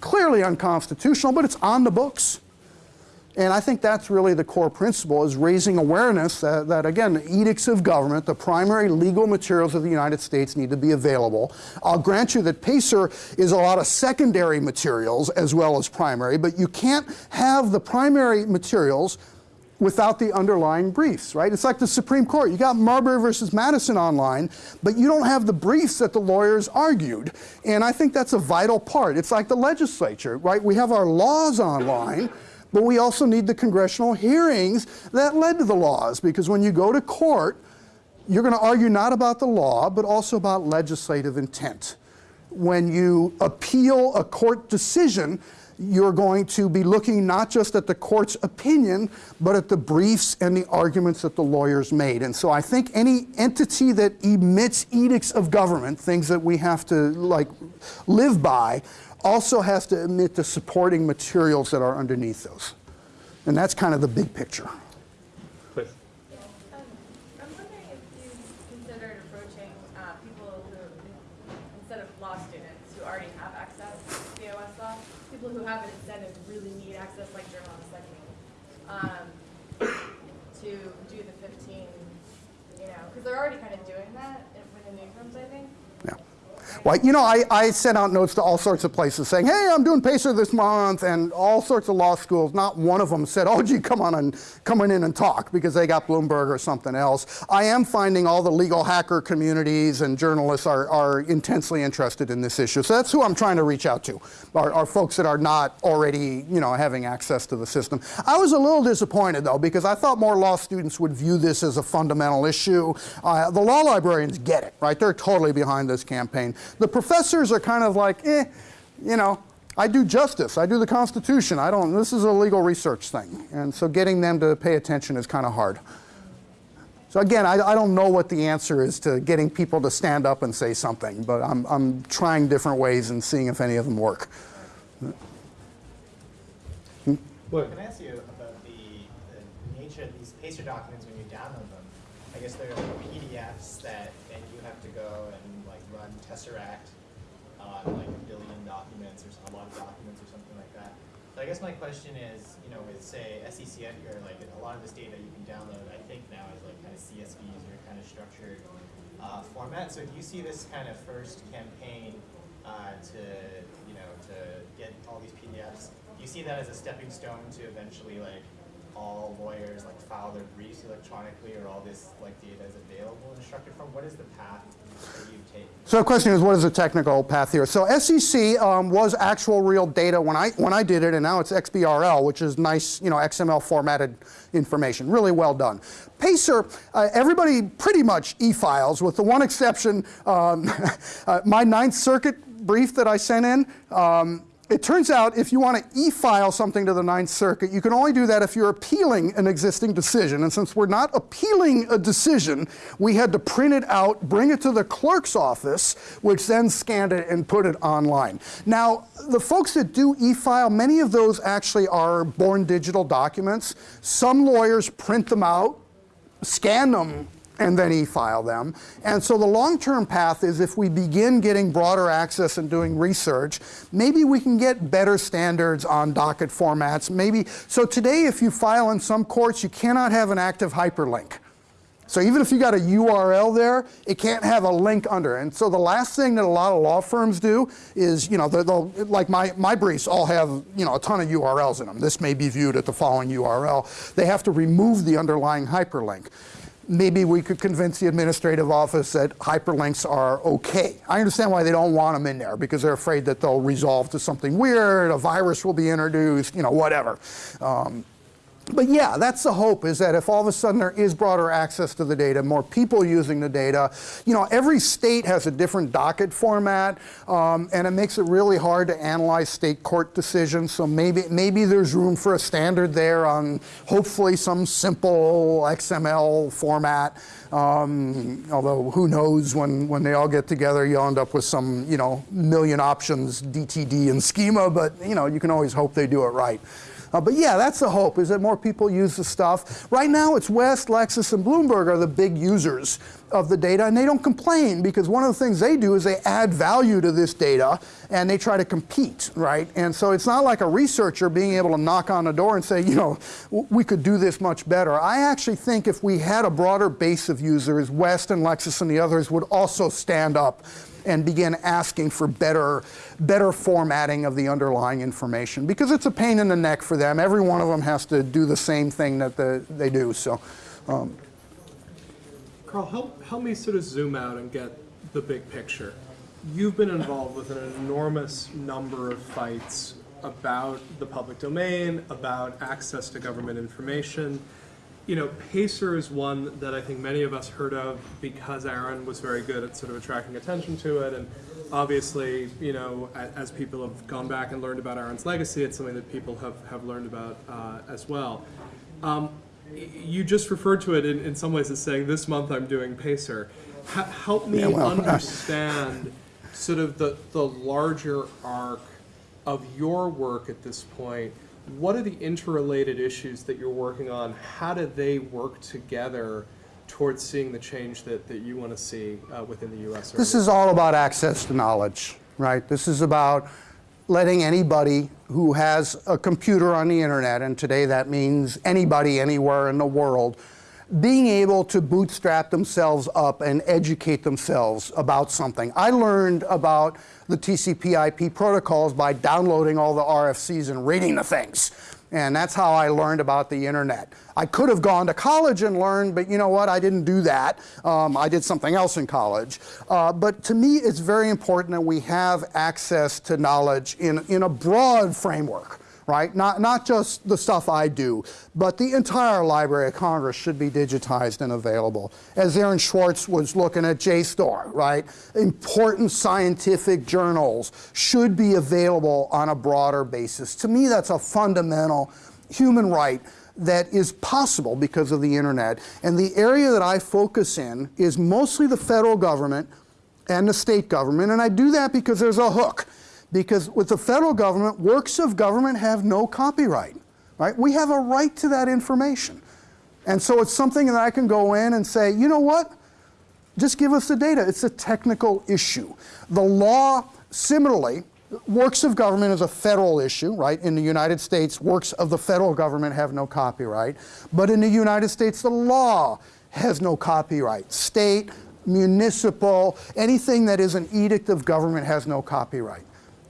Clearly unconstitutional, but it's on the books. And I think that's really the core principle is raising awareness that, that, again, the edicts of government, the primary legal materials of the United States need to be available. I'll grant you that PACER is a lot of secondary materials as well as primary, but you can't have the primary materials without the underlying briefs, right? It's like the Supreme Court. You got Marbury versus Madison online, but you don't have the briefs that the lawyers argued. And I think that's a vital part. It's like the legislature, right? We have our laws online, but we also need the congressional hearings that led to the laws because when you go to court, you're going to argue not about the law, but also about legislative intent. When you appeal a court decision, you're going to be looking not just at the court's opinion, but at the briefs and the arguments that the lawyers made. And so I think any entity that emits edicts of government, things that we have to like live by, also has to emit the supporting materials that are underneath those. And that's kind of the big picture. Please. Um, I'm wondering if you considered approaching uh, people who, instead of law students who already have access to Westlaw, people who have an incentive to really need access, like journalists like me, um, to do the 15, you know, because they're already kind of doing that in- within newsrooms, I think. Yeah. You know, I, I sent out notes to all sorts of places saying, hey, I'm doing PACER this month, and all sorts of law schools. Not one of them said, oh, gee, come on and come on in and talk because they got Bloomberg or something else. I am finding all the legal hacker communities and journalists are, are intensely interested in this issue. So that's who I'm trying to reach out to, are, are folks that are not already, you know, having access to the system. I was a little disappointed, though, because I thought more law students would view this as a fundamental issue. Uh, the law librarians get it, right? They're totally behind this campaign. The professors are kind of like, eh, you know, I do justice, I do the Constitution, I don't, this is a legal research thing. And so getting them to pay attention is kind of hard. So again, I, I don't know what the answer is to getting people to stand up and say something, but I'm, I'm trying different ways and seeing if any of them work. Look, Can I ask you about the, the nature of these PACER documents when you download them? I guess they're like PDFs that then you have to go and like run Tesseract on like a billion documents or a lot of documents or something like that. So I guess my question is, you know, with say SEC or like a lot of this data you can download, I think now is like kind of CSVs or kind of structured uh, format. So do you see this kind of first campaign uh, to, you know, to get all these PDFs? Do you see that as a stepping stone to eventually like all lawyers like file their briefs electronically or all this like data is available in structured form? What is the path that you take? So the question is, what is the technical path here? So SEC um, was actual real data when I when I did it, and now it's XBRL, which is nice, you know, XML formatted information. Really well done. Pacer, uh, everybody pretty much e-files, with the one exception. Um, uh, my Ninth Circuit brief that I sent in. Um, it turns out if you want to e-file something to the Ninth Circuit, you can only do that if you're appealing an existing decision. And since we're not appealing a decision, we had to print it out, bring it to the clerk's office, which then scanned it and put it online. Now, the folks that do e-file, many of those actually are born digital documents. Some lawyers print them out, scan them and then e-file them. And so the long-term path is if we begin getting broader access and doing research, maybe we can get better standards on docket formats. Maybe so today if you file in some courts, you cannot have an active hyperlink. So even if you got a URL there, it can't have a link under. And so the last thing that a lot of law firms do is, you know, they'll, like my, my briefs all have, you know, a ton of URLs in them. This may be viewed at the following URL. They have to remove the underlying hyperlink maybe we could convince the administrative office that hyperlinks are okay. I understand why they don't want them in there because they're afraid that they'll resolve to something weird, a virus will be introduced, you know, whatever. Um, but yeah, that's the hope is that if all of a sudden there is broader access to the data, more people using the data, you know, every state has a different docket format, um, and it makes it really hard to analyze state court decisions. So maybe maybe there's room for a standard there on hopefully some simple XML format. Um, although who knows when when they all get together, you'll end up with some you know million options DTD and schema. But you know you can always hope they do it right. Uh, but yeah, that's the hope, is that more people use the stuff. Right now, it's West, Lexis, and Bloomberg are the big users of the data, and they don't complain because one of the things they do is they add value to this data and they try to compete, right? And so it's not like a researcher being able to knock on the door and say, you know, we could do this much better. I actually think if we had a broader base of users, West and Lexis and the others would also stand up and begin asking for better, better formatting of the underlying information because it's a pain in the neck for them. Every one of them has to do the same thing that the, they do. So, um, Carl, help, help me sort of zoom out and get the big picture. You've been involved with an enormous number of fights about the public domain, about access to government information. You know, Pacer is one that I think many of us heard of because Aaron was very good at sort of attracting attention to it. And obviously, you know, as people have gone back and learned about Aaron's legacy, it's something that people have, have learned about uh, as well. Um, you just referred to it in, in some ways as saying, this month I'm doing Pacer. H- help me Yeah, well, understand sort of the, the larger arc of your work at this point. What are the interrelated issues that you're working on? How do they work together towards seeing the change that, that you want to see uh, within the U.S. This is all about access to knowledge, right? This is about letting anybody who has a computer on the internet, and today that means anybody anywhere in the world, being able to bootstrap themselves up and educate themselves about something. I learned about the TCP IP protocols by downloading all the RFCs and reading the things. And that's how I learned about the internet. I could have gone to college and learned, but you know what? I didn't do that. Um, I did something else in college. Uh, but to me, it's very important that we have access to knowledge in, in a broad framework right? Not, not just the stuff I do, but the entire Library of Congress should be digitized and available. As Aaron Swartz was looking at JSTOR, right? Important scientific journals should be available on a broader basis. To me, that's a fundamental human right that is possible because of the internet. And the area that I focus in is mostly the federal government and the state government, and I do that because there's a hook because with the federal government, works of government have no copyright, right? We have a right to that information. And so it's something that I can go in and say, you know what? Just give us the data. It's a technical issue. The law, similarly, works of government is a federal issue, right? In the United States, works of the federal government have no copyright. But in the United States, the law has no copyright. State, municipal, anything that is an edict of government has no copyright.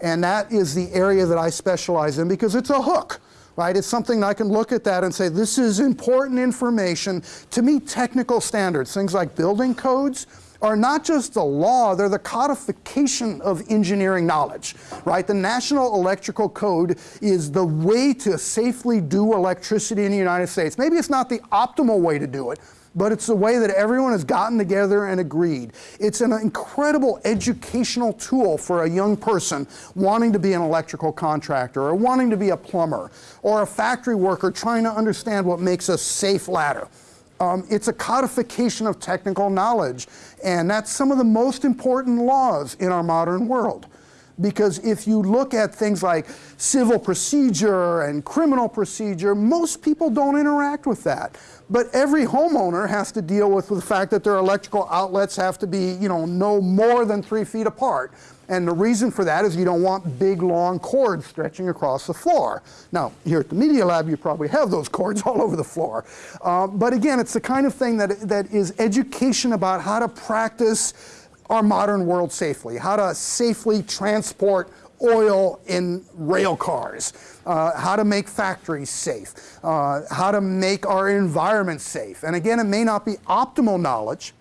And that is the area that I specialize in because it's a hook, right? It's something I can look at that and say, this is important information. To me, technical standards, things like building codes, are not just the law, they're the codification of engineering knowledge, right? The National Electrical Code is the way to safely do electricity in the United States. Maybe it's not the optimal way to do it, but it's the way that everyone has gotten together and agreed. It's an incredible educational tool for a young person wanting to be an electrical contractor or wanting to be a plumber or a factory worker trying to understand what makes a safe ladder. Um, it's a codification of technical knowledge, and that's some of the most important laws in our modern world. Because if you look at things like civil procedure and criminal procedure, most people don't interact with that. But every homeowner has to deal with the fact that their electrical outlets have to be, you know, no more than three feet apart. And the reason for that is you don't want big, long cords stretching across the floor. Now, here at the Media Lab, you probably have those cords all over the floor. Uh, but again, it's the kind of thing that, that is education about how to practice our modern world safely, how to safely transport oil in rail cars, uh, how to make factories safe, uh, how to make our environment safe. And again, it may not be optimal knowledge.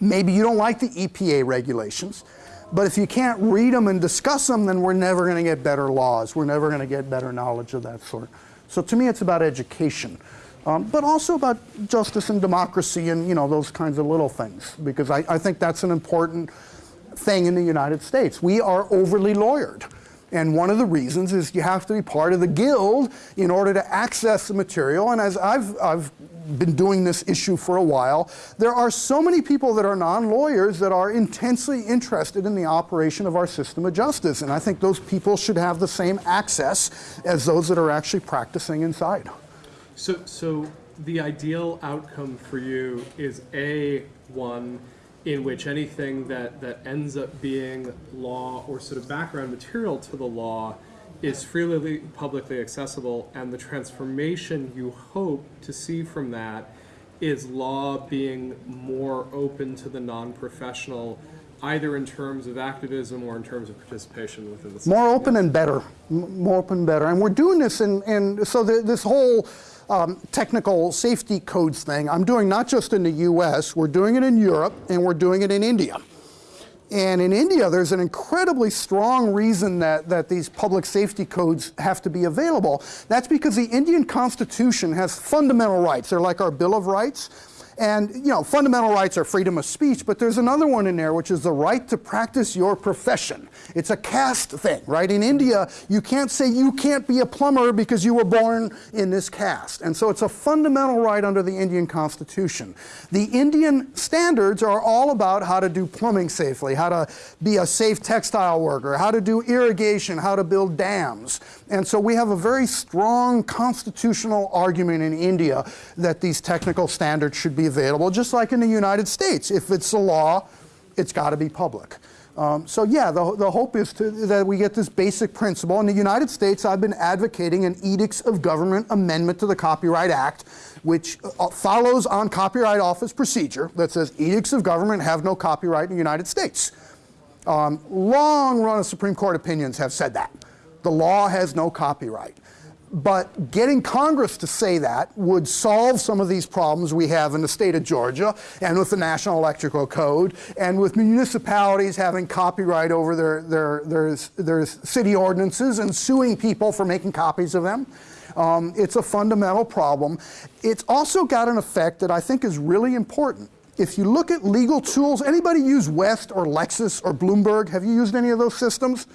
Maybe you don't like the EPA regulations, but if you can't read them and discuss them, then we're never going to get better laws. We're never going to get better knowledge of that sort. So to me, it's about education, um, but also about justice and democracy and you know those kinds of little things. Because I, I think that's an important thing in the United States. We are overly lawyered. And one of the reasons is you have to be part of the guild in order to access the material. And as I've, I've been doing this issue for a while, there are so many people that are non-lawyers that are intensely interested in the operation of our system of justice. And I think those people should have the same access as those that are actually practicing inside. So, so the ideal outcome for you is a one in which anything that, that ends up being law or sort of background material to the law is freely publicly accessible, and the transformation you hope to see from that is law being more open to the non-professional, either in terms of activism or in terms of participation within the system. More open and better. M- More open and better. And we're doing this, and, and so the, this whole um, technical safety codes thing, I'm doing not just in the US, we're doing it in Europe, and we're doing it in India. And in India, there's an incredibly strong reason that, that these public safety codes have to be available. That's because the Indian Constitution has fundamental rights. They're like our Bill of Rights. And, you know, fundamental rights are freedom of speech, but there's another one in there, which is the right to practice your profession. It's a caste thing, right? In India, you can't say you can't be a plumber because you were born in this caste. And so it's a fundamental right under the Indian Constitution. The Indian standards are all about how to do plumbing safely, how to be a safe textile worker, how to do irrigation, how to build dams. And so we have a very strong constitutional argument in India that these technical standards should be available, just like in the United States. If it's a law, it's got to be public. Um, so yeah, the, the hope is to, that we get this basic principle. In the United States, I've been advocating an Edicts of Government amendment to the Copyright Act, which uh, follows on Copyright Office procedure that says Edicts of Government have no copyright in the United States. Um, long run of Supreme Court opinions have said that. The law has no copyright. But getting Congress to say that would solve some of these problems we have in the state of Georgia and with the National Electrical Code and with municipalities having copyright over their, their, their, their city ordinances and suing people for making copies of them. Um, it's a fundamental problem. It's also got an effect that I think is really important. If you look at legal tools, anybody use West or Lexis or Bloomberg? Have you used any of those systems?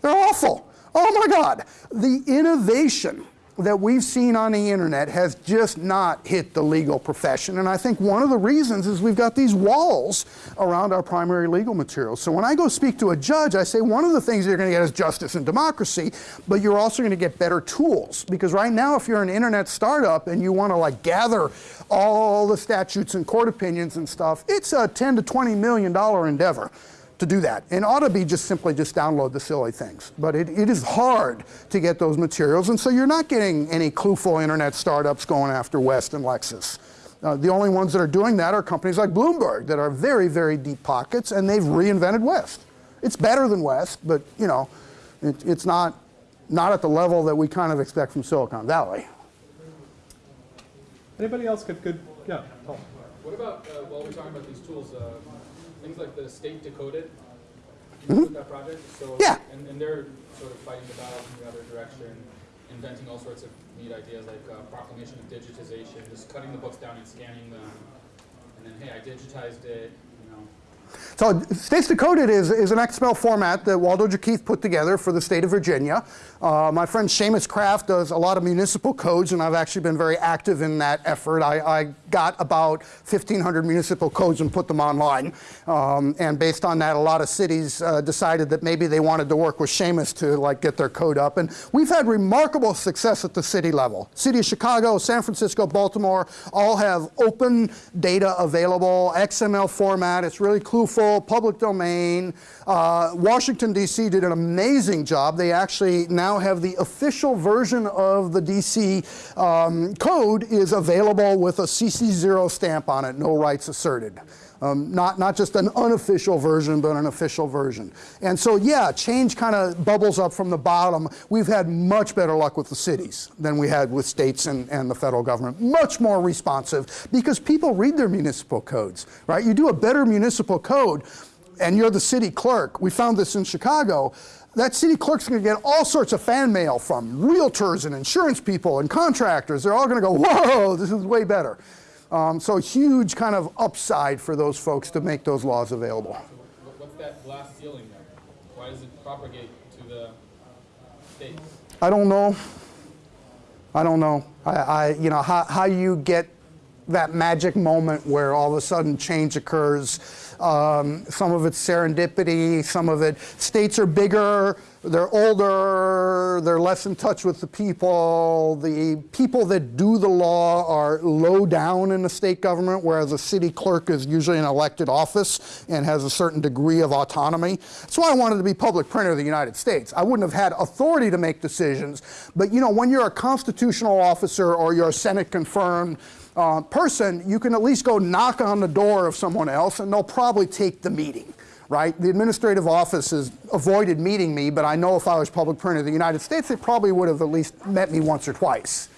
They're awful. Oh my God. The innovation that we've seen on the internet has just not hit the legal profession. And I think one of the reasons is we've got these walls around our primary legal materials. So when I go speak to a judge, I say one of the things you're going to get is justice and democracy, but you're also going to get better tools. Because right now, if you're an internet startup and you want to like gather all the statutes and court opinions and stuff, it's a 10 to 20 million dollar endeavor to do that. And ought to be just simply just download the silly things. But it, it is hard to get those materials, and so you're not getting any clueful internet startups going after West and Lexis. Uh, the only ones that are doing that are companies like Bloomberg that are very, very deep pockets, and they've reinvented West. It's better than West, but you know, it, it's not, not at the level that we kind of expect from Silicon Valley. Anybody else got good? Yeah. Paul. What about, uh, while we're talking about these tools, uh, things like the state decoded? You with that project? So. Yeah. And, and they're sort of fighting the battle in the other direction, inventing all sorts of neat ideas like uh, proclamation of digitization, just cutting the books down and scanning them. And then, hey, I digitized it, you know. So States Decoded is, is an XML format that Waldo Jaquith put together for the state of Virginia. Uh, my friend Seamus Kraft does a lot of municipal codes, and I've actually been very active in that effort. I, I got about 1,500 municipal codes and put them online. Um, and based on that, a lot of cities uh, decided that maybe they wanted to work with Seamus to like get their code up. And we've had remarkable success at the city level. City of Chicago, San Francisco, Baltimore all have open data available, XML format. It's really clueful, public domain. Uh, Washington, D.C. did an amazing job. They actually now have the official version of the D.C. Um, code is available with a CC0 stamp on it, no rights asserted. Um, not, not just an unofficial version, but an official version. And so, yeah, change kind of bubbles up from the bottom. We've had much better luck with the cities than we had with states and, and the federal government. Much more responsive because people read their municipal codes, right? You do a better municipal code, and you're the city clerk, we found this in Chicago, that city clerk's going to get all sorts of fan mail from realtors and insurance people and contractors. They're all going to go, whoa, this is way better. Um, so huge kind of upside for those folks to make those laws available. What- What's that glass ceiling there? Why does it propagate to the states? I don't know. I don't know. I, I you know, how, how you get that magic moment where all of a sudden change occurs. Um, some of it's serendipity, some of it, states are bigger, they're older, they're less in touch with the people. The people that do the law are low down in the state government, whereas a city clerk is usually an elected office and has a certain degree of autonomy. That's why I wanted to be public printer of the United States. I wouldn't have had authority to make decisions, but you know, when you're a constitutional officer or you're a Senate confirmed uh, person, you can at least go knock on the door of someone else and they'll probably take the meeting, right? The administrative office has avoided meeting me, but I know if I was public printer of the United States, they probably would have at least met me once or twice.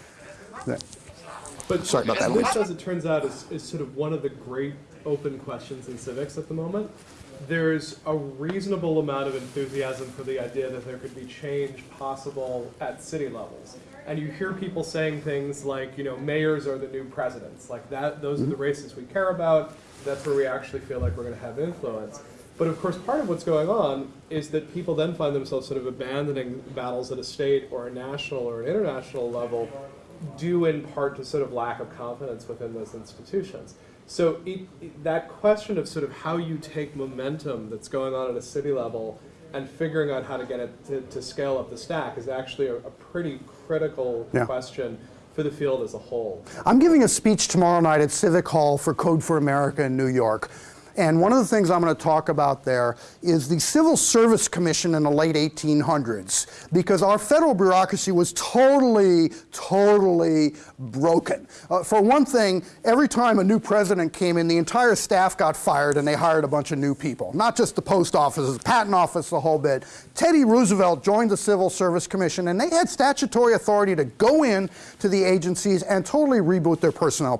But Sorry about that, This, as it turns out, is, is sort of one of the great open questions in civics at the moment. There's a reasonable amount of enthusiasm for the idea that there could be change possible at city levels. And you hear people saying things like, you know, mayors are the new presidents. Like that, those are the mm-hmm. races we care about. That's where we actually feel like we're going to have influence. But of course, part of what's going on is that people then find themselves sort of abandoning battles at a state or a national or an international level due in part to sort of lack of confidence within those institutions. So it, it- that question of sort of how you take momentum that's going on at a city level and figuring out how to get it to, to scale up the stack is actually a, a pretty critical Yeah. question for the field as a whole. I'm giving a speech tomorrow night at Civic Hall for Code for America in New York. And one of the things I'm going to talk about there is the Civil Service Commission in the late 1800s, because our federal bureaucracy was totally, totally broken. Uh, for one thing, every time a new president came in, the entire staff got fired and they hired a bunch of new people. Not just the post office, the patent office, the whole bit. Teddy Roosevelt joined the Civil Service Commission and they had statutory authority to go in to the agencies and totally reboot their personnel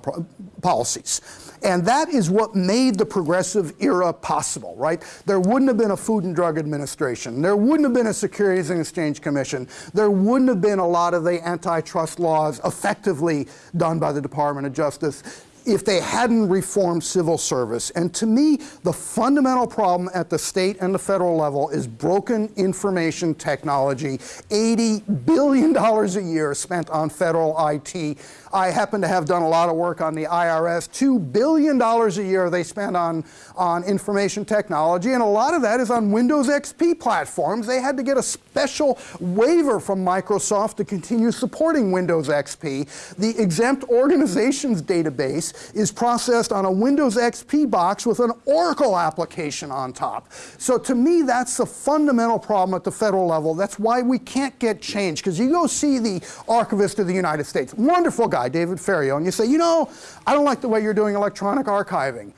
policies. And that is what made the progressive era possible, right? There wouldn't have been a Food and Drug Administration. There wouldn't have been a Securities and Exchange Commission. There wouldn't have been a lot of the antitrust laws effectively done by the Department of Justice if they hadn't reformed civil service. And to me, the fundamental problem at the state and the federal level is broken information technology. $80 billion a year spent on federal IT. I happen to have done a lot of work on the IRS. $2 billion a year they spend on, on information technology, and a lot of that is on Windows XP platforms. They had to get a special waiver from Microsoft to continue supporting Windows XP. The exempt organizations database is processed on a Windows XP box with an Oracle application on top. So to me, that's the fundamental problem at the federal level. That's why we can't get change. Because you go see the Archivist of the United States, wonderful guy, David Ferriero, and you say, you know, I don't like the way you're doing electronic archiving.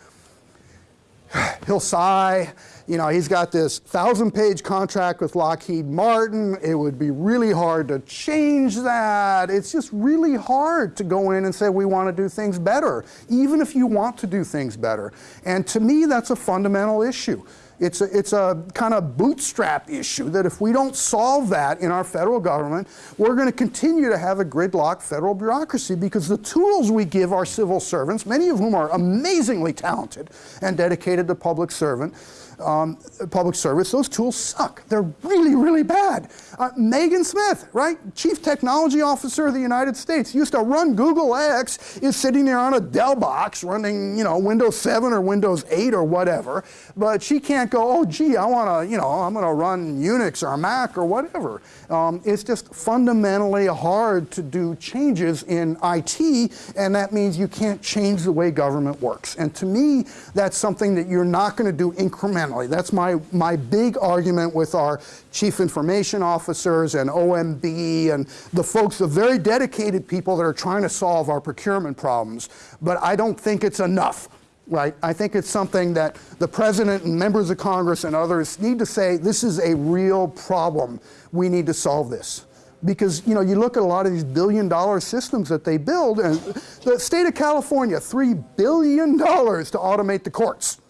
He'll sigh. You know, he's got this thousand page contract with Lockheed Martin. It would be really hard to change that. It's just really hard to go in and say, we want to do things better, even if you want to do things better. And to me, that's a fundamental issue. It's a, it's a kind of bootstrap issue that if we don't solve that in our federal government, we're going to continue to have a gridlock federal bureaucracy because the tools we give our civil servants, many of whom are amazingly talented and dedicated to public servant, um, public service, those tools suck. They're really, really bad. Uh, Megan Smith, right, Chief Technology Officer of the United States, used to run Google X, is sitting there on a Dell box running, you know, Windows 7 or Windows 8 or whatever, but she can't go, oh, gee, I want to, you know, I'm going to run Unix or Mac or whatever. Um, it's just fundamentally hard to do changes in IT, and that means you can't change the way government works. And to me, that's something that you're not going to do incrementally. That's my, my big argument with our chief information officers and OMB and the folks, the very dedicated people that are trying to solve our procurement problems. But I don't think it's enough right? I think it's something that the president and members of Congress and others need to say, this is a real problem. We need to solve this. Because, you know, you look at a lot of these billion dollar systems that they build, and the state of California, $3 billion to automate the courts.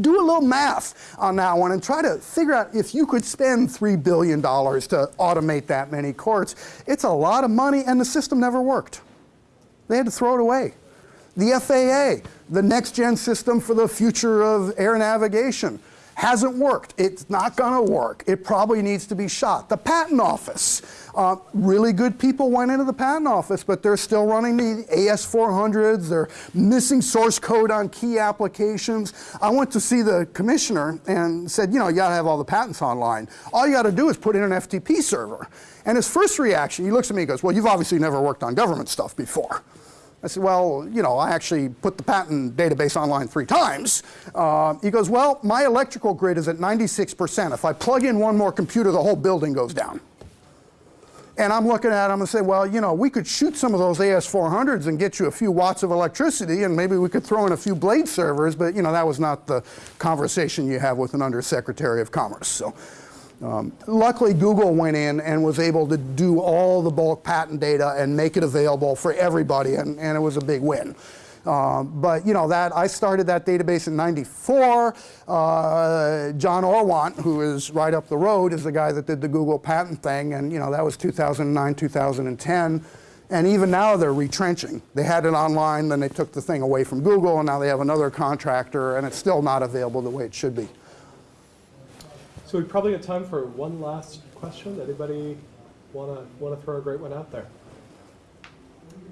Do a little math on that one and try to figure out if you could spend $3 billion to automate that many courts. It's a lot of money, and the system never worked. They had to throw it away. The FAA, the next gen system for the future of air navigation, hasn't worked. It's not going to work. It probably needs to be shot. The patent office, uh, really good people went into the patent office, but they're still running the AS400s. They're missing source code on key applications. I went to see the commissioner and said, you know, you got to have all the patents online. All you got to do is put in an FTP server. And his first reaction, he looks at me and goes, well, you've obviously never worked on government stuff before. I said, well, you know, I actually put the patent database online three times. Uh, he goes, well, my electrical grid is at 96%. If I plug in one more computer, the whole building goes down. And I'm looking at him and say, well, you know, we could shoot some of those AS400s and get you a few watts of electricity, and maybe we could throw in a few blade servers, but, you know, that was not the conversation you have with an undersecretary of commerce. So. Um, luckily, Google went in and was able to do all the bulk patent data and make it available for everybody, and, and it was a big win. Um, but you know that I started that database in '94. Uh, John Orwant, who is right up the road, is the guy that did the Google patent thing, and you know that was 2009, 2010. And even now they're retrenching. They had it online, then they took the thing away from Google, and now they have another contractor, and it's still not available the way it should be. So we probably have time for one last question. Anybody wanna wanna throw a great one out there?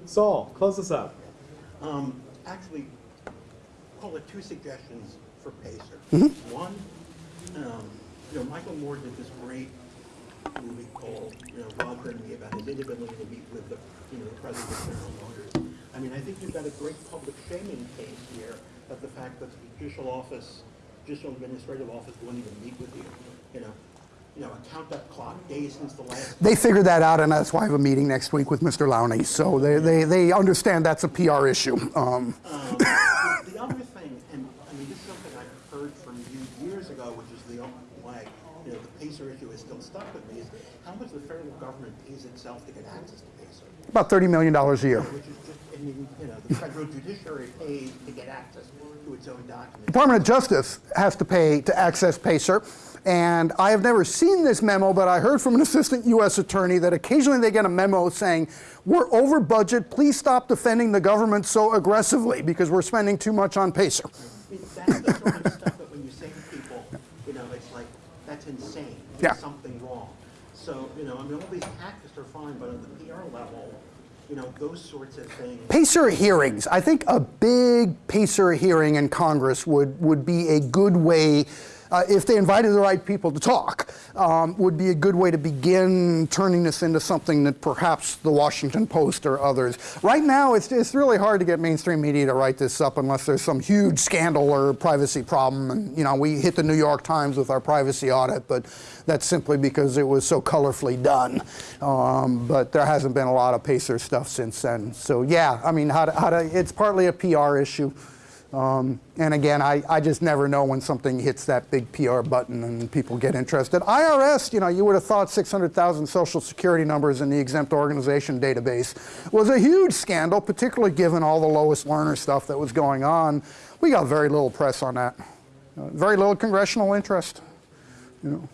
Saul, close us up. Um, actually, call it two suggestions for Pacer. Mm-hmm. One, um, you know, Michael Moore did this great movie called, you know, Rob Burnley about his inability to meet with the, you know, the president of General Motors. I mean, I think you've got a great public shaming case here of the fact that the judicial office, judicial administrative office won't even meet with you, you know. You know, a count-up clock, days since the last They figured that out, and that's why I have a meeting next week with Mr. Lowney. So they, they, they understand that's a PR issue. Um, Um, the the other thing, and I mean, this is something I've heard from you years ago, which is the only why, you know, the Pacer issue is still stuck with me, is how much the federal government pays itself to get access to Pacer? about $30 million a year. Which is just, I mean, you know, the federal judiciary pays to get access to its own documents. Department of Justice has to pay to access PACER. And I have never seen this memo, but I heard from an assistant U.S. attorney that occasionally they get a memo saying, we're over budget, please stop defending the government so aggressively because we're spending too much on PACER. That's the sort of stuff that when you say to people, you know, it's like, that's insane. Yeah. Something wrong. So, you know, I mean, all these tactics are fine, but on the PR level, you know, those sorts of things. PACER hearings. I think a big PACER hearing in Congress would, would be a good way, uh, if they invited the right people to talk, um, would be a good way to begin turning this into something that perhaps the Washington Post or others. Right now, it's, it's really hard to get mainstream media to write this up unless there's some huge scandal or privacy problem. And, you know, we hit the New York Times with our privacy audit, but that's simply because it was so colorfully done. Um, but there hasn't been a lot of PACER stuff since then. So yeah, I mean, how to, how to, it's partly a PR issue. Um, and again, I, I just never know when something hits that big PR button and people get interested. IRS, you know, you would have thought 600,000 social security numbers in the exempt organization database was a huge scandal, particularly given all the Lois Lerner stuff that was going on. We got very little press on that. Uh, very little congressional interest. You know.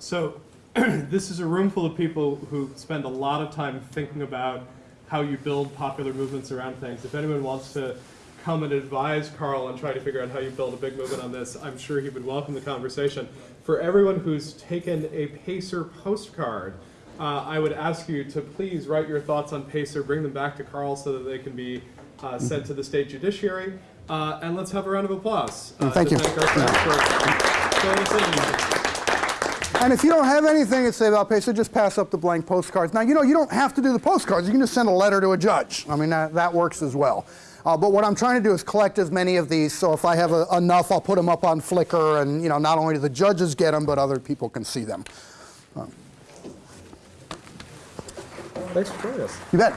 So this is a room full of people who spend a lot of time thinking about how you build popular movements around things. If anyone wants to come and advise Carl and try to figure out how you build a big movement on this, I'm sure he would welcome the conversation. For everyone who's taken a Pacer postcard, uh, I would ask you to please write your thoughts on Pacer, bring them back to Carl so that they can be uh, sent to the state judiciary, uh, and let's have a round of applause. uh, Thank you. Thank our for filling us in. And if you don't have anything to say about PACER, just pass up the blank postcards. Now, you know, you don't have to do the postcards. You can just send a letter to a judge. I mean, that, that works as well. Uh, but what I'm trying to do is collect as many of these, so if I have a, enough, I'll put them up on Flickr, and, you know, not only do the judges get them, but other people can see them. Thanks for joining us. You bet.